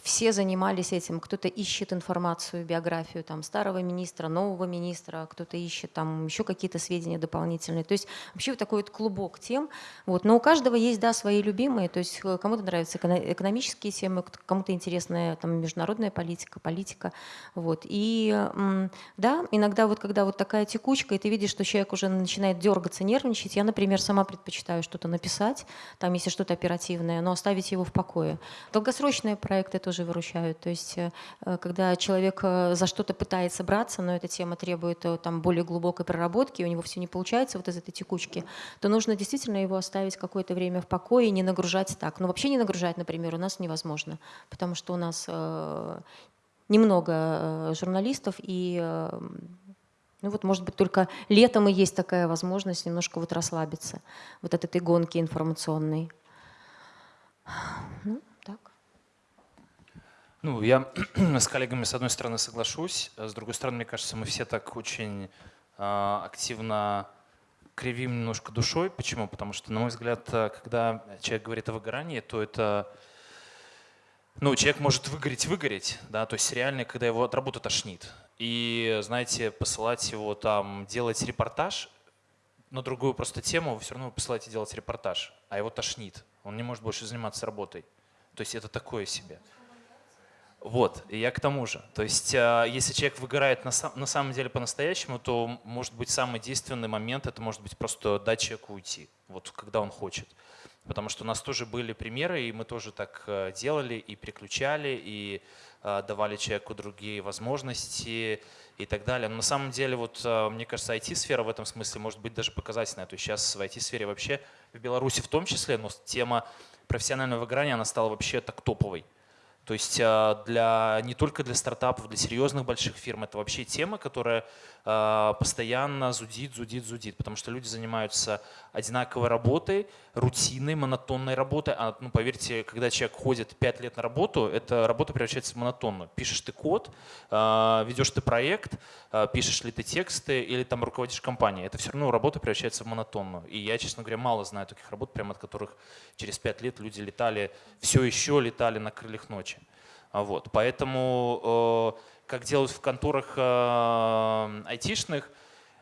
Speaker 4: все занимались этим. Кто-то ищет информацию, биографию там, старого министра, нового министра, кто-то ищет там еще какие-то сведения дополнительные. То есть вообще вот такой вот клубок тем. Вот. Но у каждого есть да, свои любимые. То есть э, кому-то нравятся экономические темы, кому-то интересная там, международная политика, политика. Вот. И да, иногда вот когда вот такая текучка, и ты видишь, что человек уже начинает дергаться, нервничать, я, например, сама предпочитаю что-то написать, там, если что-то оперативное, но оставить его в покое. Проекты тоже выручают. То есть э, когда человек э, за что-то пытается браться, но эта тема требует э, там, более глубокой проработки, у него все не получается вот из этой текучки, то нужно действительно его оставить какое-то время в покое и не нагружать так. Но вообще не нагружать, например, у нас невозможно, потому что у нас немного журналистов и ну вот, может быть, только летом и есть такая возможность немножко вот расслабиться вот от этой гонки информационной.
Speaker 3: Ну. Ну, я с коллегами, с одной стороны, соглашусь, с другой стороны, мне кажется, мы все так очень э, активно кривим немножко душой. Почему? Потому что, на мой взгляд, когда человек говорит о выгорании, то это... Ну, человек может выгореть, выгореть, да, то есть реально, когда его от работы тошнит. И, знаете, посылать его там, делать репортаж на другую просто тему, вы все равно посылаете делать репортаж, а его тошнит. Он не может больше заниматься работой. То есть это такое себе. Вот, и я к тому же. То есть, э, если человек выгорает на, на самом деле по-настоящему, то, может быть, самый действенный момент – это может быть просто дать человеку уйти, вот когда он хочет. Потому что у нас тоже были примеры, и мы тоже так э, делали, и переключали, и э, давали человеку другие возможности и так далее. Но на самом деле, вот, мне кажется, IT-сфера в этом смысле может быть даже показательная. То есть сейчас в IT-сфере вообще, в Беларуси в том числе, но тема профессионального выгорания, она стала вообще так топовой. То есть а, для, не только для стартапов, для серьезных больших фирм это вообще тема, которая а, постоянно зудит, зудит, зудит, потому что люди занимаются одинаковой работой, рутинной, монотонной работой. А, ну, поверьте, когда человек ходит 5 лет на работу, эта работа превращается в монотонную. Пишешь ты код, а, ведешь ты проект, пишешь ли ты тексты или там руководишь компанией. Это все равно работа превращается в монотонную. И я, честно говоря, мало знаю таких работ, прямо от которых через 5 лет люди летали, все еще летали на крыльях ночи. А вот. Поэтому, как делают в конторах айтишных,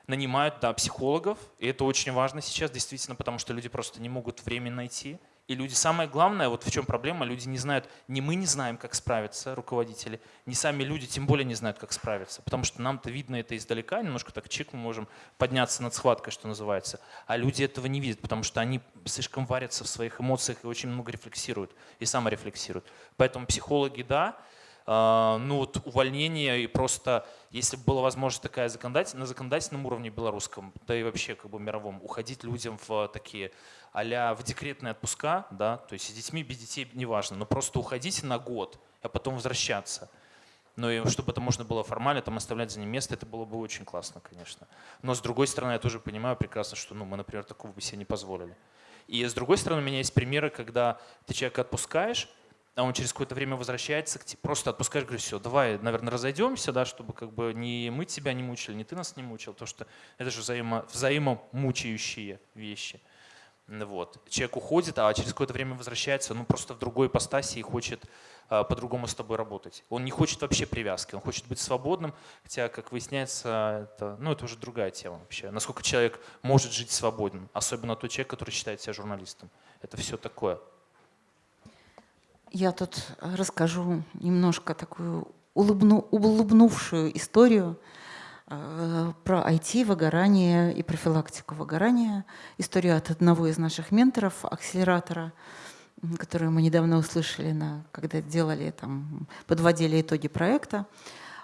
Speaker 3: нанимают да, психологов, и это очень важно сейчас, действительно, потому что люди просто не могут время найти. И люди, самое главное, вот в чем проблема, люди не знают, не мы не знаем, как справиться, руководители, не сами люди тем более не знают, как справиться, потому что нам-то видно это издалека, немножко так чик мы можем подняться над схваткой, что называется, а люди этого не видят, потому что они слишком варятся в своих эмоциях и очень много рефлексируют, и саморефлексируют. Поэтому психологи, да, а, ну вот увольнение и просто, если бы была возможность такая законодатель, на законодательном уровне белорусском, да и вообще как бы мировом, уходить людям в такие а в декретные отпуска, да, то есть с детьми, без детей, неважно, но просто уходите на год, а потом возвращаться. Но и чтобы это можно было формально там оставлять за ним место, это было бы очень классно, конечно. Но с другой стороны, я тоже понимаю прекрасно, что ну, мы, например, такого бы себе не позволили. И с другой стороны, у меня есть примеры, когда ты человека отпускаешь, а он через какое-то время возвращается, просто отпускаешь, говоришь, все, давай, наверное, разойдемся, да, чтобы как бы не мы тебя не мучили, не ты нас не мучил, потому что это же взаимо, взаимомучающие вещи. Вот. Человек уходит, а через какое-то время возвращается, ну просто в другой ипостаси и хочет а, по-другому с тобой работать. Он не хочет вообще привязки, он хочет быть свободным, хотя, как выясняется, это, ну, это уже другая тема вообще. Насколько человек может жить свободным, особенно тот человек, который считает себя журналистом. Это все такое.
Speaker 6: Я тут расскажу немножко такую улыбну, улыбнувшую историю э, про IT, выгорание и профилактику выгорания. Историю от одного из наших менторов, акселератора, которую мы недавно услышали, на, когда делали, там, подводили итоги проекта.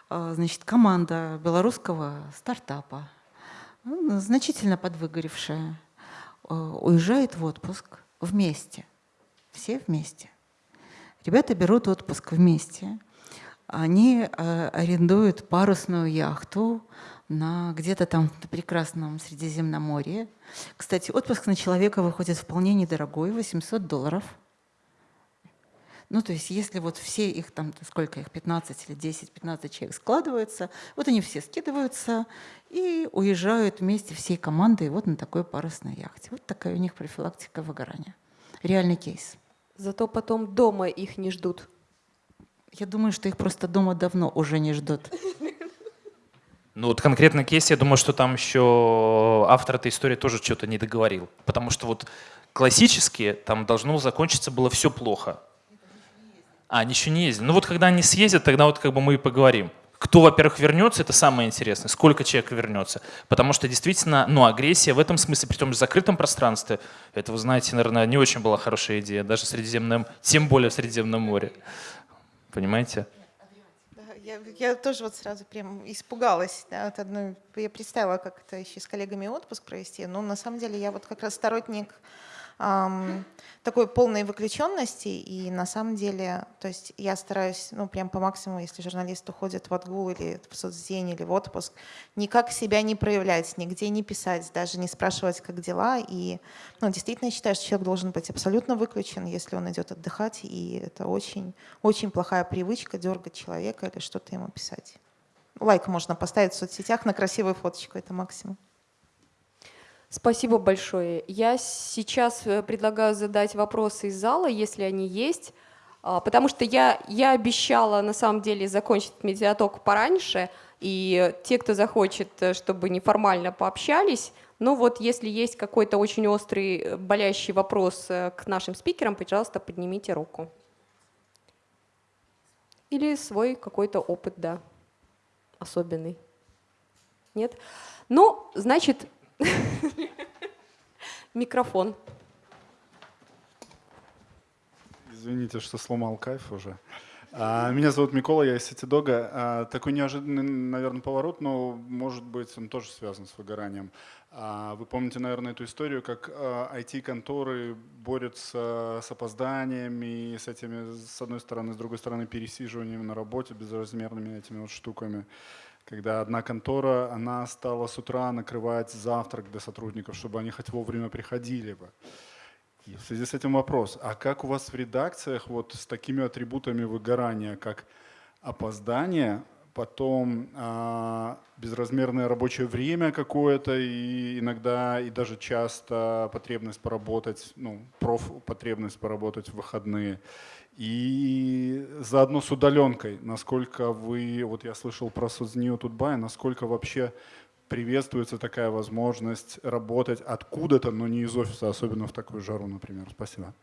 Speaker 6: Э, значит, команда белорусского стартапа, ну, значительно подвыгоревшая, э, уезжает в отпуск вместе. Все вместе. Ребята берут отпуск вместе. Они э, арендуют парусную яхту на где-то там в прекрасном Средиземноморье. Кстати, отпуск на человека выходит вполне недорогой, 800 долларов. Ну, то есть если вот все их там, сколько их, 15 или 10-15 человек складываются, вот они все скидываются и уезжают вместе всей командой вот на такой парусной яхте. Вот такая у них профилактика выгорания. Реальный кейс.
Speaker 1: Зато потом дома их не ждут.
Speaker 6: Я думаю, что их просто дома давно уже не ждут.
Speaker 3: Ну вот конкретно кейс, я думаю, что там еще автор этой истории тоже что-то не договорил. Потому что вот классически там должно закончиться было все плохо. А, они еще не ездили. Ну вот когда они съездят, тогда вот как бы мы и поговорим. Кто, во-первых, вернется, это самое интересное. Сколько человек вернется. Потому что действительно, ну, агрессия в этом смысле, при том же закрытом пространстве, это, вы знаете, наверное, не очень была хорошая идея, даже в Средиземном, тем более в Средиземном море. Понимаете?
Speaker 2: Я, я тоже вот сразу прям испугалась да, от одной. Я представила, как это еще с коллегами отпуск провести. Но на самом деле я вот как раз сторонник эм, такой полной выключенности. И на самом деле, то есть я стараюсь, ну, прям по максимуму, если журналист уходит в отгул или в соцдень или в отпуск, никак себя не проявлять, нигде не писать, даже не спрашивать, как дела. И ну, действительно считаю, что человек должен быть абсолютно выключен, если он идет отдыхать. И это очень, очень плохая привычка дергать человека или что-то ему писать. Лайк можно поставить в соцсетях на красивую фоточку, это максимум.
Speaker 1: Спасибо большое. Я сейчас э, предлагаю задать вопросы из зала, если они есть, а, потому что я, я обещала на самом деле закончить медиаток пораньше, и те, кто захочет, э, чтобы неформально пообщались, ну вот если есть какой-то очень острый, э, болящий вопрос к нашим спикерам, пожалуйста, поднимите руку. Или свой какой-то опыт, да, особенный. Нет? Ну, значит, Микрофон.
Speaker 8: Извините, что сломал кайф уже. А, меня зовут Микола, я из Ситидога. А, такой неожиданный, наверное, поворот, но, может быть, он тоже связан с выгоранием. А, вы помните, наверное, эту историю, как IT-конторы борются с опозданиями, с этими, с одной стороны, с другой стороны, пересиживанием на работе, безразмерными этими вот штуками когда одна контора, она стала с утра накрывать завтрак для сотрудников, чтобы они хоть вовремя приходили бы. И в связи с этим вопрос, а как у вас в редакциях вот с такими атрибутами выгорания, как опоздание, потом а, безразмерное рабочее время какое-то и иногда и даже часто потребность поработать, ну, проф потребность поработать в выходные И заодно с удаленкой, насколько вы, вот я слышал про Сознию Тутбай, насколько вообще приветствуется такая возможность работать откуда-то, но не из офиса, особенно в такую жару, например. Спасибо.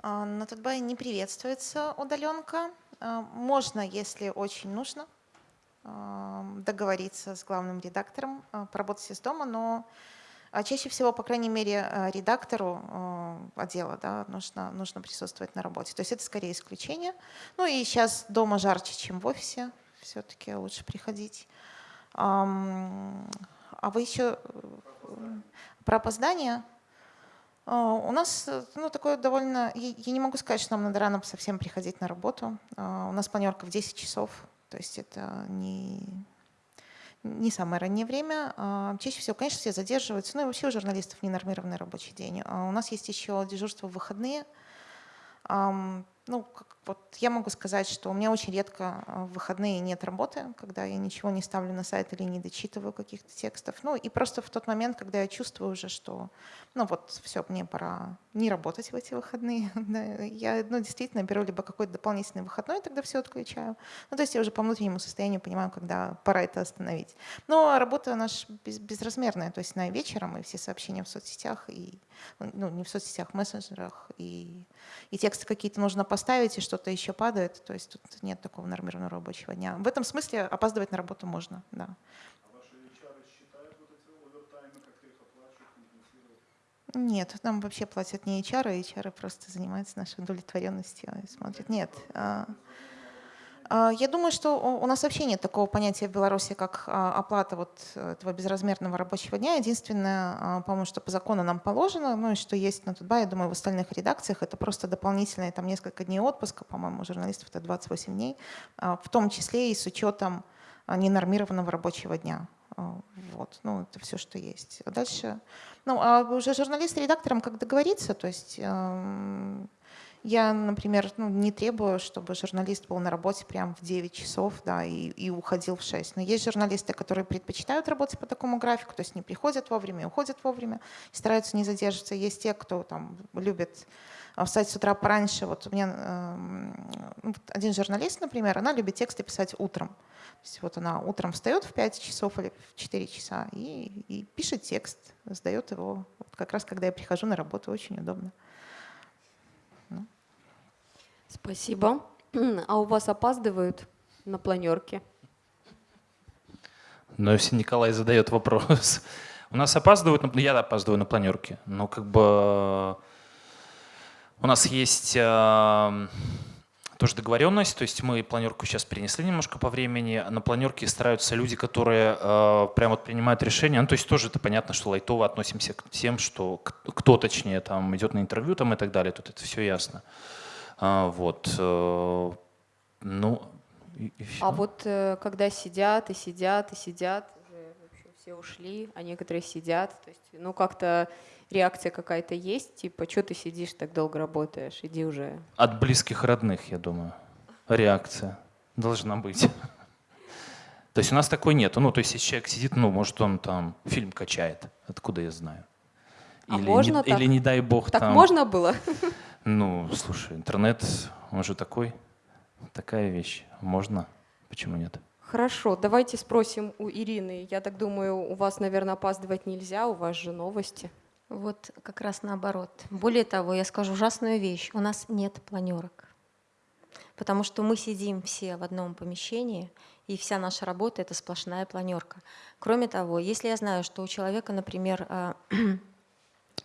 Speaker 2: А, на Тутбай не приветствуется удаленка. А, можно, если очень нужно, а, договориться с главным редактором, поработать из дома, но чаще всего, по крайней мере, редактору отдела да, нужно, нужно присутствовать на работе. То есть это скорее исключение. Ну и сейчас дома жарче, чем в офисе. Все-таки лучше приходить. А вы еще э, про опоздание? А, у нас ну, такое довольно... Я не могу сказать, что нам надо рано совсем приходить на работу. А, у нас планерка в 10 часов, то есть это не, не самое раннее время. Чаще всего, конечно, все задерживаются. Ну и вообще у журналистов ненормированный рабочий день. У нас есть еще дежурство в выходные ну, как, вот я могу сказать, что у меня очень редко в выходные нет работы, когда я ничего не ставлю на сайт или не дочитываю каких-то текстов. Ну и просто в тот момент, когда я чувствую уже, что ну вот все, мне пора не работать в эти выходные, я ну, действительно беру либо какой-то дополнительный выходной, тогда все отключаю. Ну то есть я уже по внутреннему состоянию понимаю, когда пора это остановить. Но работа наша без, безразмерная, то есть на вечером и все сообщения в соцсетях, и, ну не в соцсетях, в мессенджерах, и, и тексты какие-то нужно поставить, и что-то еще падает. То есть тут нет такого нормированного рабочего дня. В этом смысле опаздывать на работу можно, да. Нет, нам вообще платят не HR, а HR просто занимаются нашей удовлетворенностью и смотрят. Нет. А, а, я думаю, что у нас вообще нет такого понятия в Беларуси, как а, оплата вот этого безразмерного рабочего дня. Единственное, по-моему, что по закону нам положено, ну и что есть на Тутбай, я думаю, в остальных редакциях, это просто дополнительные там несколько дней отпуска, по-моему, у журналистов это 28 дней, в том числе и с учетом ненормированного рабочего дня. Вот, ну это все, что есть. А дальше, ну а уже журналист с редактором как договориться, то есть эм, я, например, ну, не требую, чтобы журналист был на работе прямо в 9 часов да, и, и уходил в 6. Но есть журналисты, которые предпочитают работать по такому графику, то есть не приходят вовремя, уходят вовремя, стараются не задерживаться. Есть те, кто там любит а, встать с утра пораньше. Вот у меня э, один журналист, например, она любит тексты писать утром. То есть вот она утром встает в 5 часов или в 4 часа и, и пишет текст, сдает его. Вот как раз когда я прихожу на работу, очень удобно.
Speaker 1: Спасибо. А у вас опаздывают на планерке?
Speaker 3: Но если Николай задает вопрос. У нас опаздывают, я опаздываю на планерке, но как бы у нас есть э, тоже договоренность, то есть мы планерку сейчас перенесли немножко по времени, на планерке стараются люди, которые э, прямо вот принимают решения, ну то есть тоже это понятно, что лайтово относимся к тем, что кто точнее там идет на интервью там и так далее, тут это все ясно. А, вот. Э, ну,
Speaker 1: и, и А вот э, когда сидят и сидят и сидят, все ушли, а некоторые сидят, то есть, ну как-то реакция какая-то есть, типа, что ты сидишь так долго работаешь, иди уже.
Speaker 3: От близких родных, я думаю, реакция должна быть. То есть у нас такой нет. Ну, то есть если человек сидит, ну, может, он там фильм качает. Откуда я знаю?
Speaker 1: А или, можно
Speaker 3: не,
Speaker 1: так?
Speaker 3: или не дай бог
Speaker 1: так
Speaker 3: там...
Speaker 1: можно было?
Speaker 3: Ну, слушай, интернет, он же такой, такая вещь. Можно, почему нет?
Speaker 1: Хорошо, давайте спросим у Ирины. Я так думаю, у вас, наверное, опаздывать нельзя, у вас же новости.
Speaker 4: Вот как раз наоборот. Более того, я скажу ужасную вещь. У нас нет планерок. Потому что мы сидим все в одном помещении, и вся наша работа — это сплошная планерка. Кроме того, если я знаю, что у человека, например, а,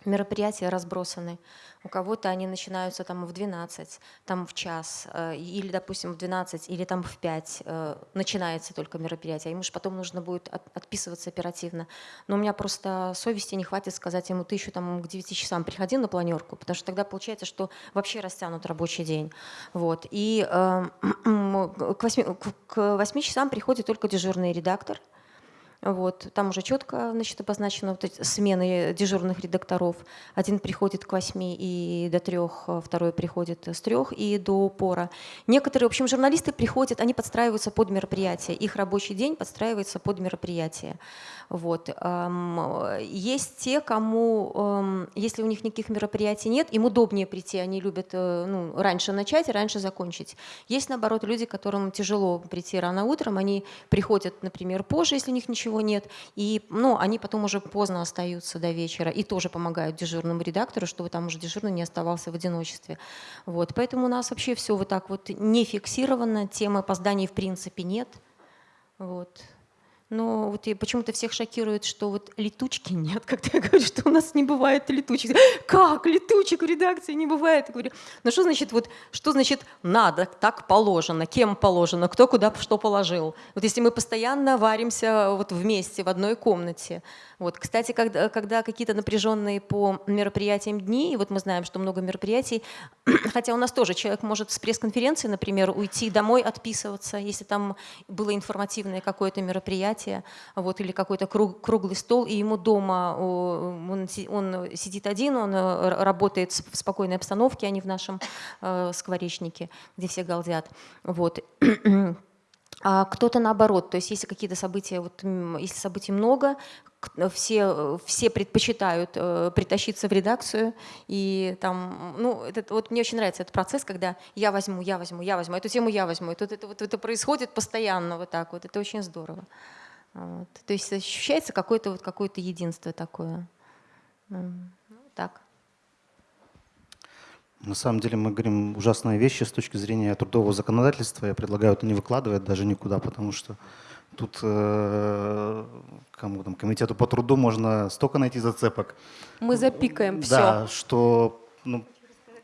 Speaker 4: мероприятия разбросаны. У кого-то они начинаются там в 12, там в час, э, или, допустим, в 12, или там в 5 э, начинается только мероприятие. Ему же потом нужно будет отписываться оперативно. Но у меня просто совести не хватит сказать ему, ты еще там к 9 часам приходи на планерку, потому что тогда получается, что вообще растянут рабочий день. Вот. И э, к, 8, к 8 часам приходит только дежурный редактор, Вот. Там уже четко значит, обозначено вот эти смены дежурных редакторов. Один приходит к 8 и до 3, второй приходит с 3 и до пора. Некоторые, в общем, журналисты приходят, они подстраиваются под мероприятие. Их рабочий день подстраивается под мероприятие. Вот. Есть те, кому, если у них никаких мероприятий нет, им удобнее прийти, они любят э, ну, раньше начать и раньше закончить. Есть, наоборот, люди, которым тяжело прийти рано утром, они приходят, например, позже, если у них ничего нет, и ну, они потом уже поздно остаются до вечера и тоже помогают дежурному редактору, чтобы там уже дежурный не оставался в одиночестве. Вот. Поэтому у нас вообще все вот так вот не фиксировано, темы опозданий в принципе нет. Вот. Но вот почему-то всех шокирует, что вот летучки нет, когда я говорю, что у нас не бывает летучек. Как летучек в редакции не бывает? Я говорю, ну что значит, вот, что значит надо, так положено, кем положено, кто куда что положил? Вот если мы постоянно варимся вот вместе в одной комнате, вот. Кстати, когда, когда какие-то напряженные по мероприятиям дни, и вот мы знаем, что много мероприятий, хотя у нас тоже человек может с пресс-конференции, например, уйти домой, отписываться, если там было информативное какое-то мероприятие, вот, или какой-то круг, круглый стол, и ему дома он, он сидит один, он э, работает в спокойной обстановке, а не в нашем э, скворечнике, где все галдят. Вот. А кто-то наоборот, то есть если какие-то события, вот, если событий много, все, все предпочитают э, притащиться в редакцию, и там, ну, это, вот мне очень нравится этот процесс, когда я возьму, я возьму, я возьму, эту тему я возьму, и тут это, вот, это происходит постоянно вот так вот, это очень здорово. Вот. То есть ощущается какое-то вот какое единство такое. Ну, так.
Speaker 5: На самом деле мы говорим ужасные вещи с точки зрения трудового законодательства. Я предлагаю это не выкладывать даже никуда, потому что тут э, кому там, комитету по труду можно столько найти зацепок.
Speaker 1: Мы запикаем все.
Speaker 5: Да, что ну,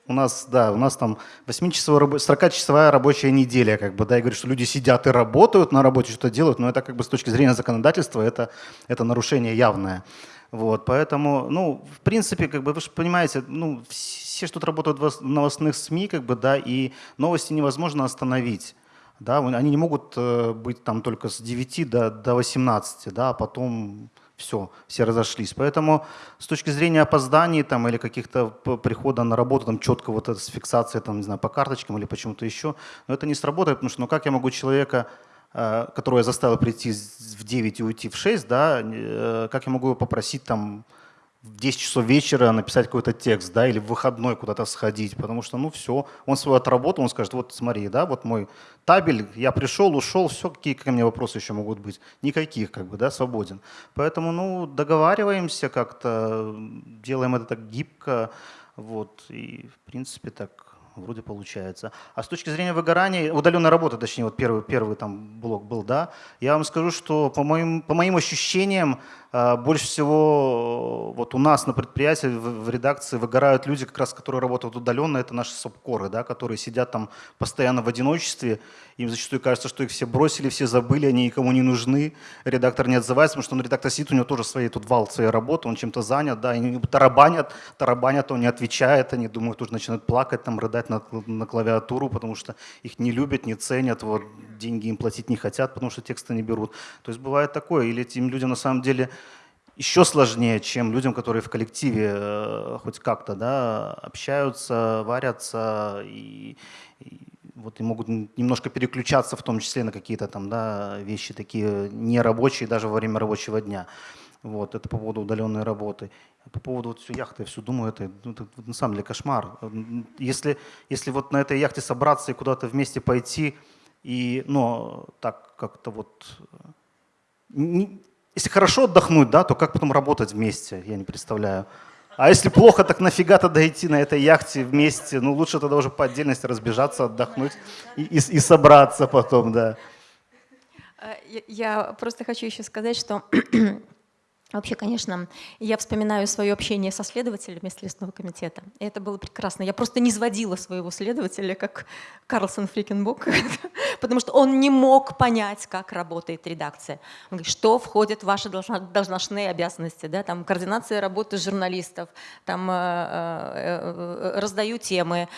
Speaker 5: у нас, да, у нас там 8-часовая, 40-часовая рабочая неделя, как бы, да, и говорю, что люди сидят и работают на работе, что-то делают, но это как бы с точки зрения законодательства это, это нарушение явное. Вот, поэтому, ну, в принципе, как бы, вы же понимаете, ну, все, что тут работают в новостных СМИ, как бы, да, и новости невозможно остановить. Да, они не могут э, быть там только с 9 до, до 18, да, а потом все, все разошлись. Поэтому с точки зрения опозданий там, или каких-то прихода на работу, там, четко вот это с фиксацией там, не знаю, по карточкам или почему-то еще, но это не сработает, потому что ну как я могу человека Э, которую я заставил прийти в 9 и уйти в 6, да, э, как я могу его попросить там в 10 часов вечера написать какой-то текст, да, или в выходной куда-то сходить, потому что, ну, все, он свою отработал, он скажет, вот смотри, да, вот мой табель, я пришел, ушел, все, какие ко мне вопросы еще могут быть? Никаких, как бы, да, свободен. Поэтому, ну, договариваемся как-то, делаем это так гибко, вот, и, в принципе, так вроде получается. А с точки зрения выгорания, удаленной работы, точнее, вот первый, первый там блок был, да, я вам скажу, что по моим, по моим ощущениям, больше всего вот у нас на предприятии в редакции выгорают люди, как раз которые работают удаленно, это наши субкоры, да, которые сидят там постоянно в одиночестве, им зачастую кажется, что их все бросили, все забыли, они никому не нужны, редактор не отзывается, потому что он редактор сидит, у него тоже свои, тут вал своей работы, он чем-то занят, да, они тарабанят, тарабанят, он не отвечает, они думают, уже начинают плакать, там, рыдать на, на клавиатуру, потому что их не любят, не ценят, вот, деньги им платить не хотят, потому что тексты не берут. То есть бывает такое, или этим людям на самом деле еще сложнее, чем людям, которые в коллективе э, хоть как-то да, общаются, варятся и, и вот и могут немножко переключаться в том числе на какие-то там да, вещи такие нерабочие даже во время рабочего дня. Вот, это по поводу удаленной работы. По поводу вот всю яхты, я все думаю, это, ну, это на самом деле кошмар. Если, если вот на этой яхте собраться и куда-то вместе пойти, и, ну, так как-то вот... Не, если хорошо отдохнуть, да, то как потом работать вместе, я не представляю. А если плохо, так нафига тогда идти на этой яхте вместе? Ну, лучше тогда уже по отдельности разбежаться, отдохнуть и, и, и собраться потом, да.
Speaker 4: Э, я, я просто хочу еще сказать, что Вообще, конечно, я вспоминаю свое общение со следователями Следственного комитета. И это было прекрасно. Я просто не сводила своего следователя, как Карлсон Фрикенбок, потому что он не мог понять, как работает редакция. Он говорит, что входит в ваши должностные обязанности, да, там координация работы журналистов, там э, э, э, раздаю темы,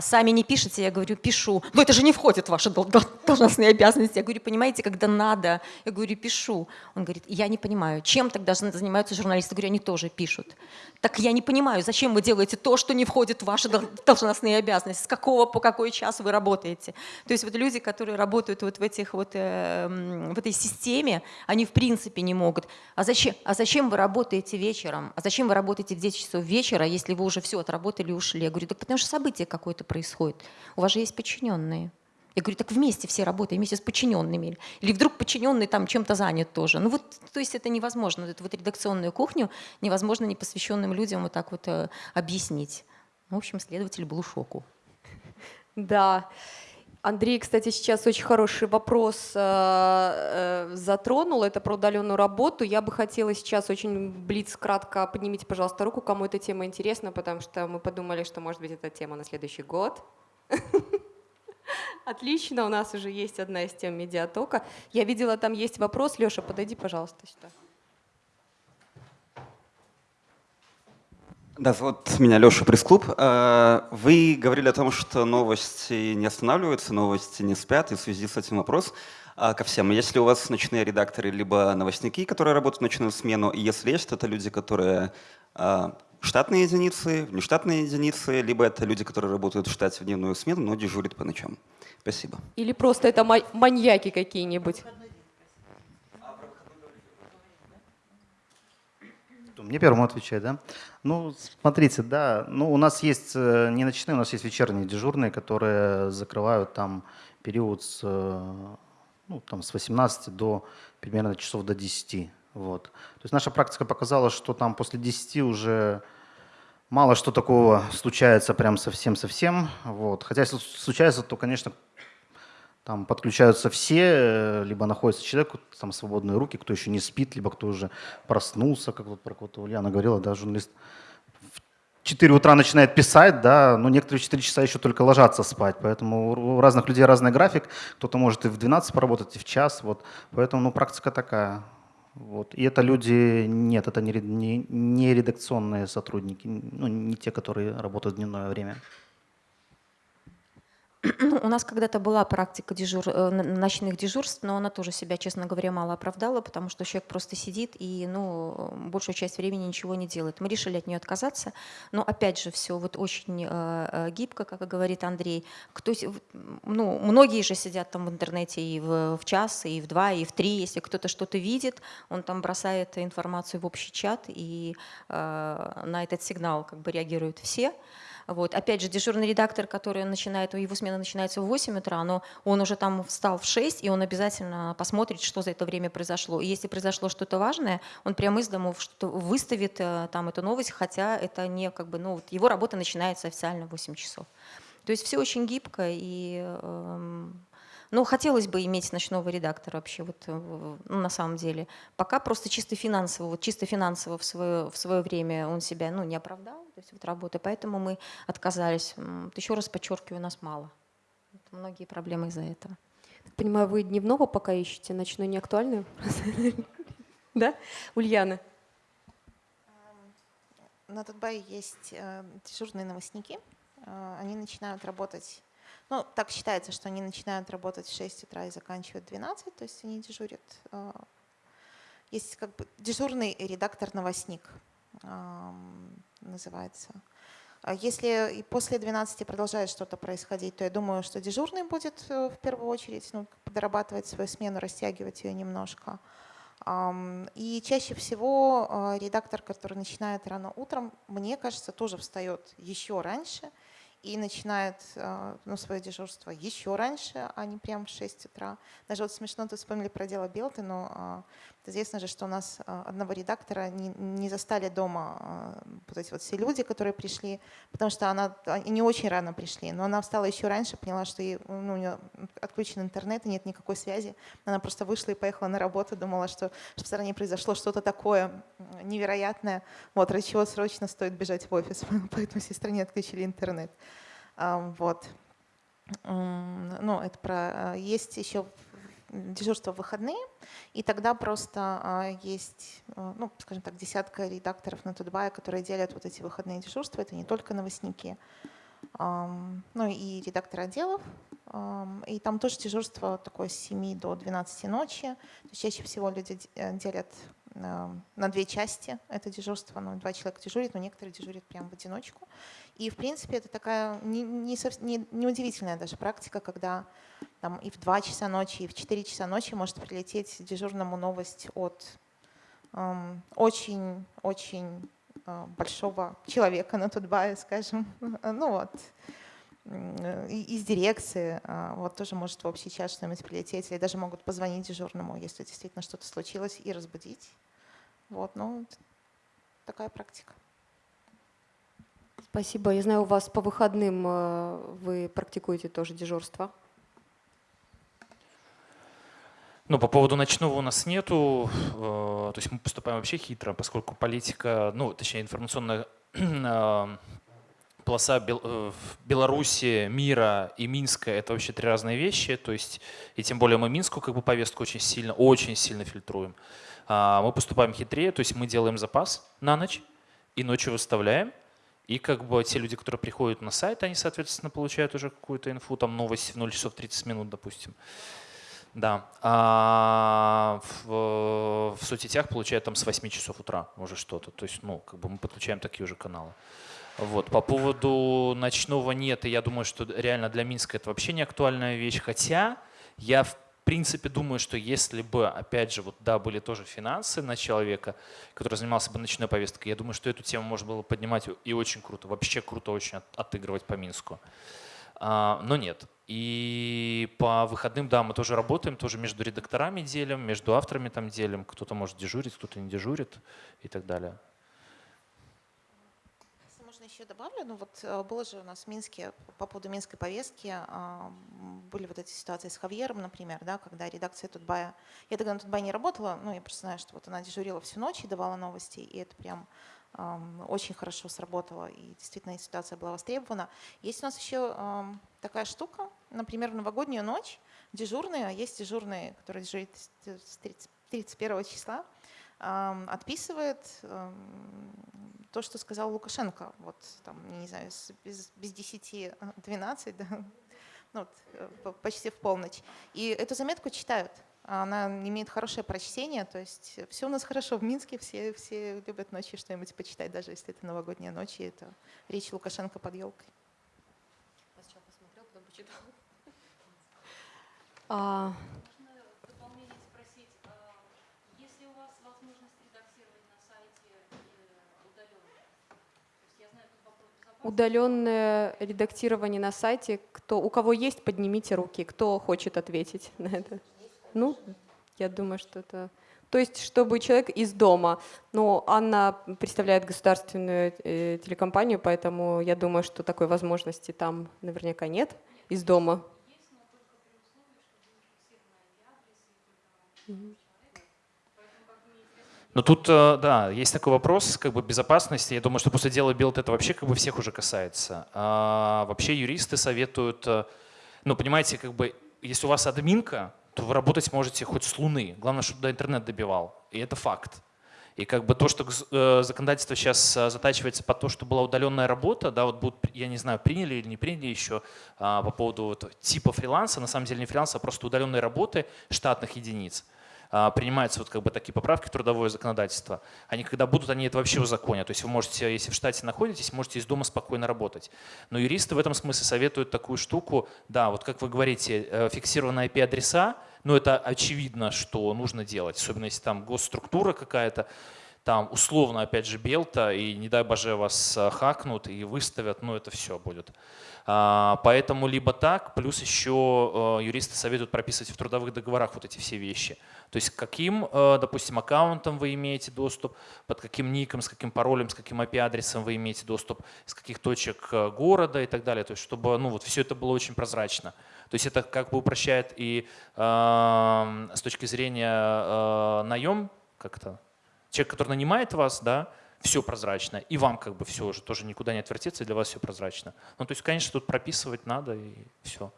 Speaker 4: сами не пишете, я говорю, пишу. Но это же не входит в ваши должностные обязанности. Я говорю, понимаете, когда надо, я говорю, пишу. Он говорит, я не понимаю, чем тогда занимаются журналисты. Говорю, они тоже пишут. Так я не понимаю, зачем вы делаете то, что не входит в ваши должностные обязанности, с какого по какой час вы работаете. То есть вот люди, которые работают вот в, этих вот, э, в этой системе, они в принципе не могут. А зачем, а зачем вы работаете вечером? А зачем вы работаете в 10 часов вечера, если вы уже все отработали и ушли? Я говорю, так потому что событие какое-то происходит. У вас же есть подчиненные. Я говорю, так вместе все работаем, вместе с подчиненными. Или вдруг подчиненный там чем-то занят тоже. Ну вот, то есть это невозможно. Эту вот редакционную кухню невозможно непосвященным людям вот так вот э, объяснить. В общем, следователь был в шоку.
Speaker 1: Да. Андрей, кстати, сейчас очень хороший вопрос э, э, затронул. Это про удаленную работу. Я бы хотела сейчас очень блиц кратко поднимите, пожалуйста, руку, кому эта тема интересна, потому что мы подумали, что, может быть, эта тема на следующий год. Отлично, у нас уже есть одна из тем медиатока. Я видела, там есть вопрос. Леша, подойди, пожалуйста, сюда.
Speaker 9: Да, зовут меня Леша Пресс-клуб. Э, вы говорили о том, что новости не останавливаются, новости не спят, и в связи с этим вопрос а, ко всем. Если у вас ночные редакторы, либо новостники, которые работают в ночную смену, и если есть, то это люди, которые а, штатные единицы, внештатные единицы, либо это люди, которые работают в штате в дневную смену, но дежурят по ночам. Спасибо.
Speaker 1: Или просто это маньяки какие-нибудь.
Speaker 5: Мне первому отвечать, да? Ну, смотрите, да, ну у нас есть э, не ночные, у нас есть вечерние дежурные, которые закрывают там период с, э, ну, там, с 18 до примерно часов до 10. Вот. То есть наша практика показала, что там после 10 уже мало что такого случается прям совсем-совсем. Вот. Хотя если случается, то, конечно, там подключаются все, э, либо находится человек, там свободные руки, кто еще не спит, либо кто уже проснулся, как вот про кого-то Ульяна говорила, да, журналист в 4 утра начинает писать, да, но некоторые в 4 часа еще только ложатся спать, поэтому у разных людей разный график, кто-то может и в 12 поработать, и в час, вот, поэтому, ну, практика такая. Вот. И это люди, нет, это не, не, не редакционные сотрудники, ну, не те, которые работают в дневное время.
Speaker 4: Ну, у нас когда-то была практика дежур, э, ночных дежурств, но она тоже себя, честно говоря, мало оправдала, потому что человек просто сидит и ну, большую часть времени ничего не делает. Мы решили от нее отказаться, но опять же все вот очень э, э гибко, как говорит Андрей. Кто, ну, многие же сидят там в интернете и в, час, и в два, и в три. Если кто-то что-то видит, он там бросает информацию в общий чат, и на этот сигнал как бы реагируют все. Вот. Опять же, дежурный редактор, который начинает, его смена начинается в 8 утра, но он уже там встал в 6, и он обязательно посмотрит, что за это время произошло. И если произошло что-то важное, он прямо из дома выставит э, там эту новость, хотя это не как бы, ну, вот его работа начинается официально в 8 часов. То есть все очень гибко и э, ну, хотелось бы иметь ночного редактора вообще, вот, ну, на самом деле. Пока просто чисто финансово, вот чисто финансово в свое, в свое время он себя ну, не оправдал, то есть вот работы, поэтому мы отказались. Еще раз подчеркиваю, нас мало. Многие проблемы из-за этого.
Speaker 1: понимаю, вы дневного пока ищете, ночной не актуальный? Да? Ульяна?
Speaker 2: На Дубае есть э, дежурные новостники. Э, они начинают работать ну, так считается, что они начинают работать в 6 утра и заканчивают в 12, то есть они дежурят. Э, есть как бы дежурный редактор-новостник называется. А если и после 12 продолжает что-то происходить, то я думаю, что дежурный будет э, в первую очередь ну, дорабатывать свою смену, растягивать ее немножко. И чаще всего э, редактор, который начинает рано утром, мне кажется, тоже встает еще раньше и начинает э, ну, свое дежурство еще раньше, а не прям в 6 утра. Даже вот смешно, тут вспомнили про дело Белты, но а, известно же, что у нас а, одного редактора не, не застали дома а, вот эти вот все люди, которые пришли, потому что она не очень рано пришли, но она встала еще раньше, поняла, что ей, ну, у нее отключен интернет и нет никакой связи. Она просто вышла и поехала на работу, думала, что, что в стране произошло что-то такое невероятное, вот, ради чего срочно стоит бежать в офис, поэтому всей стране отключили интернет. Вот. Ну, это про... Есть еще дежурство в выходные, и тогда просто а, есть, а, ну, скажем так, десятка редакторов на Тутбае, которые делят вот эти выходные дежурства. Это не только новостники, ну и редакторы отделов. И там тоже дежурство такое с 7 до 12 ночи. То есть чаще всего люди э, делят на две части это дежурство. Ну, два человека дежурят, но некоторые дежурят прямо в одиночку. И, в принципе, это такая не, не, не, неудивительная даже практика, когда там, и в 2 часа ночи, и в 4 часа ночи может прилететь дежурному новость от очень-очень эм, э, большого человека на Тутбае, скажем. Ну вот, из дирекции, э, вот тоже может в общий чат что-нибудь прилететь, или даже могут позвонить дежурному, если действительно что-то случилось, и разбудить. Вот, ну, такая практика.
Speaker 1: Спасибо. Я знаю, у вас по выходным э, вы практикуете тоже дежурство.
Speaker 3: Ну, по поводу ночного у нас нету. Э, то есть мы поступаем вообще хитро, поскольку политика, ну, точнее, информационная э, полоса Беларуси, мира и Минска — это вообще три разные вещи. То есть, и тем более мы Минскую как бы повестку очень сильно, очень сильно фильтруем. А, мы поступаем хитрее, то есть мы делаем запас на ночь и ночью выставляем. И как бы те люди, которые приходят на сайт, они, соответственно, получают уже какую-то инфу, там новость в 0 часов 30 минут, допустим. Да. А в, в соцсетях получают там с 8 часов утра уже что-то. То есть, ну, как бы мы подключаем такие уже каналы. Вот. По поводу ночного нет, я думаю, что реально для Минска это вообще не актуальная вещь. Хотя я в принципе, думаю, что если бы, опять же, вот да, были тоже финансы на человека, который занимался бы ночной повесткой, я думаю, что эту тему можно было поднимать и очень круто, вообще круто очень от, отыгрывать по Минску. А, но нет. И по выходным, да, мы тоже работаем, тоже между редакторами делим, между авторами там делим. Кто-то может дежурить, кто-то не дежурит и так далее
Speaker 2: еще добавлю, ну вот э, было же у нас в Минске, по поводу минской повестки, были вот эти ситуации с Хавьером, например, да, когда редакция Тутбая, я тогда на Тутбае не работала, ну я просто знаю, что вот она дежурила всю ночь и давала новости, и это прям очень хорошо сработало, и действительно ситуация была востребована. Есть у нас еще такая штука, например, в новогоднюю ночь дежурные, а есть дежурные, которые дежурят с 31 числа, отписывает то, что сказал Лукашенко, вот там, не знаю, без, без 10-12, да, ну, вот, э, почти в полночь. И эту заметку читают. Она имеет хорошее прочтение, то есть все у нас хорошо в Минске, все, все любят ночью что-нибудь почитать, даже если это новогодняя ночь, и это речь Лукашенко под елкой.
Speaker 1: А, Удаленное редактирование на сайте. Кто, у кого есть, поднимите руки. Кто хочет ответить на это? Ну, я думаю, что это... То есть, чтобы человек из дома. Но Анна представляет государственную э, телекомпанию, поэтому я думаю, что такой возможности там наверняка нет из дома.
Speaker 3: Но тут, э, да, есть такой вопрос как бы безопасности. Я думаю, что после дела Билд это вообще как бы всех уже касается. А вообще юристы советуют, э, ну, понимаете, как бы, если у вас админка, то вы работать можете хоть с Луны. Главное, чтобы до интернет добивал. И это факт. И как бы то, что э, законодательство сейчас затачивается под то, что была удаленная работа, да, вот будут, я не знаю, приняли или не приняли еще а, по поводу вот, типа фриланса, на самом деле не фриланса, а просто удаленной работы штатных единиц. А, принимаются вот как бы такие поправки в трудовое законодательство, они когда будут, они это вообще узаконят. То есть вы можете, если в штате находитесь, можете из дома спокойно работать. Но юристы в этом смысле советуют такую штуку, да, вот как вы говорите, э, фиксированные IP-адреса, но это очевидно, что нужно делать, особенно если там госструктура какая-то, там условно, опять же, белта, и не дай боже вас э, хакнут и выставят, ну это все будет. А, поэтому либо так, плюс еще э, юристы советуют прописывать в трудовых договорах вот эти все вещи. То есть каким, э, допустим, аккаунтом вы имеете доступ, под каким ником, с каким паролем, с каким IP-адресом вы имеете доступ, с каких точек города и так далее. То есть чтобы ну, вот все это было очень прозрачно. То есть это как бы упрощает и э, с точки зрения э, наем как-то. Человек, который нанимает вас, да, все прозрачно, и вам как бы все уже тоже никуда не отвертеться, и для вас все прозрачно. Ну, то есть, конечно, тут прописывать надо, и все.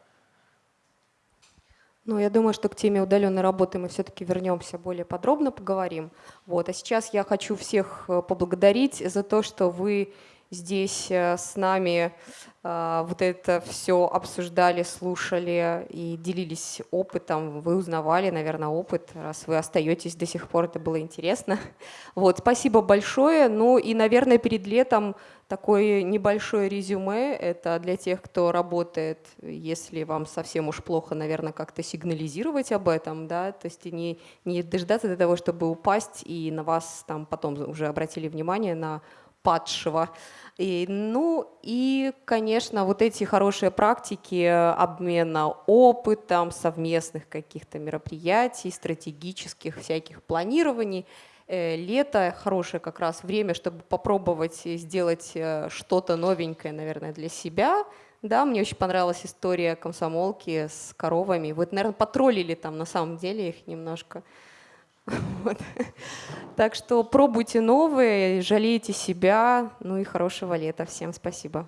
Speaker 1: Ну, я думаю, что к теме удаленной работы мы все-таки вернемся, более подробно поговорим. Вот. А сейчас я хочу всех э, поблагодарить за то, что вы здесь э, с нами а, вот это все обсуждали, слушали и делились опытом. Вы узнавали, наверное, опыт, раз вы остаетесь до сих пор, это было интересно. Вот, спасибо большое. Ну и, наверное, перед летом такое небольшое резюме. Это для тех, кто работает, если вам совсем уж плохо, наверное, как-то сигнализировать об этом, да, то есть не, не дождаться до того, чтобы упасть, и на вас там потом уже обратили внимание на падшего. И, ну и, конечно, вот эти хорошие практики обмена опытом, совместных каких-то мероприятий, стратегических всяких планирований. Э, лето хорошее как раз время, чтобы попробовать сделать э, что-то новенькое, наверное, для себя. Да, мне очень понравилась история комсомолки с коровами. Вы, наверное, потроллили там на самом деле их немножко. Вот. Так что пробуйте новые, жалейте себя, ну и хорошего лета. Всем спасибо.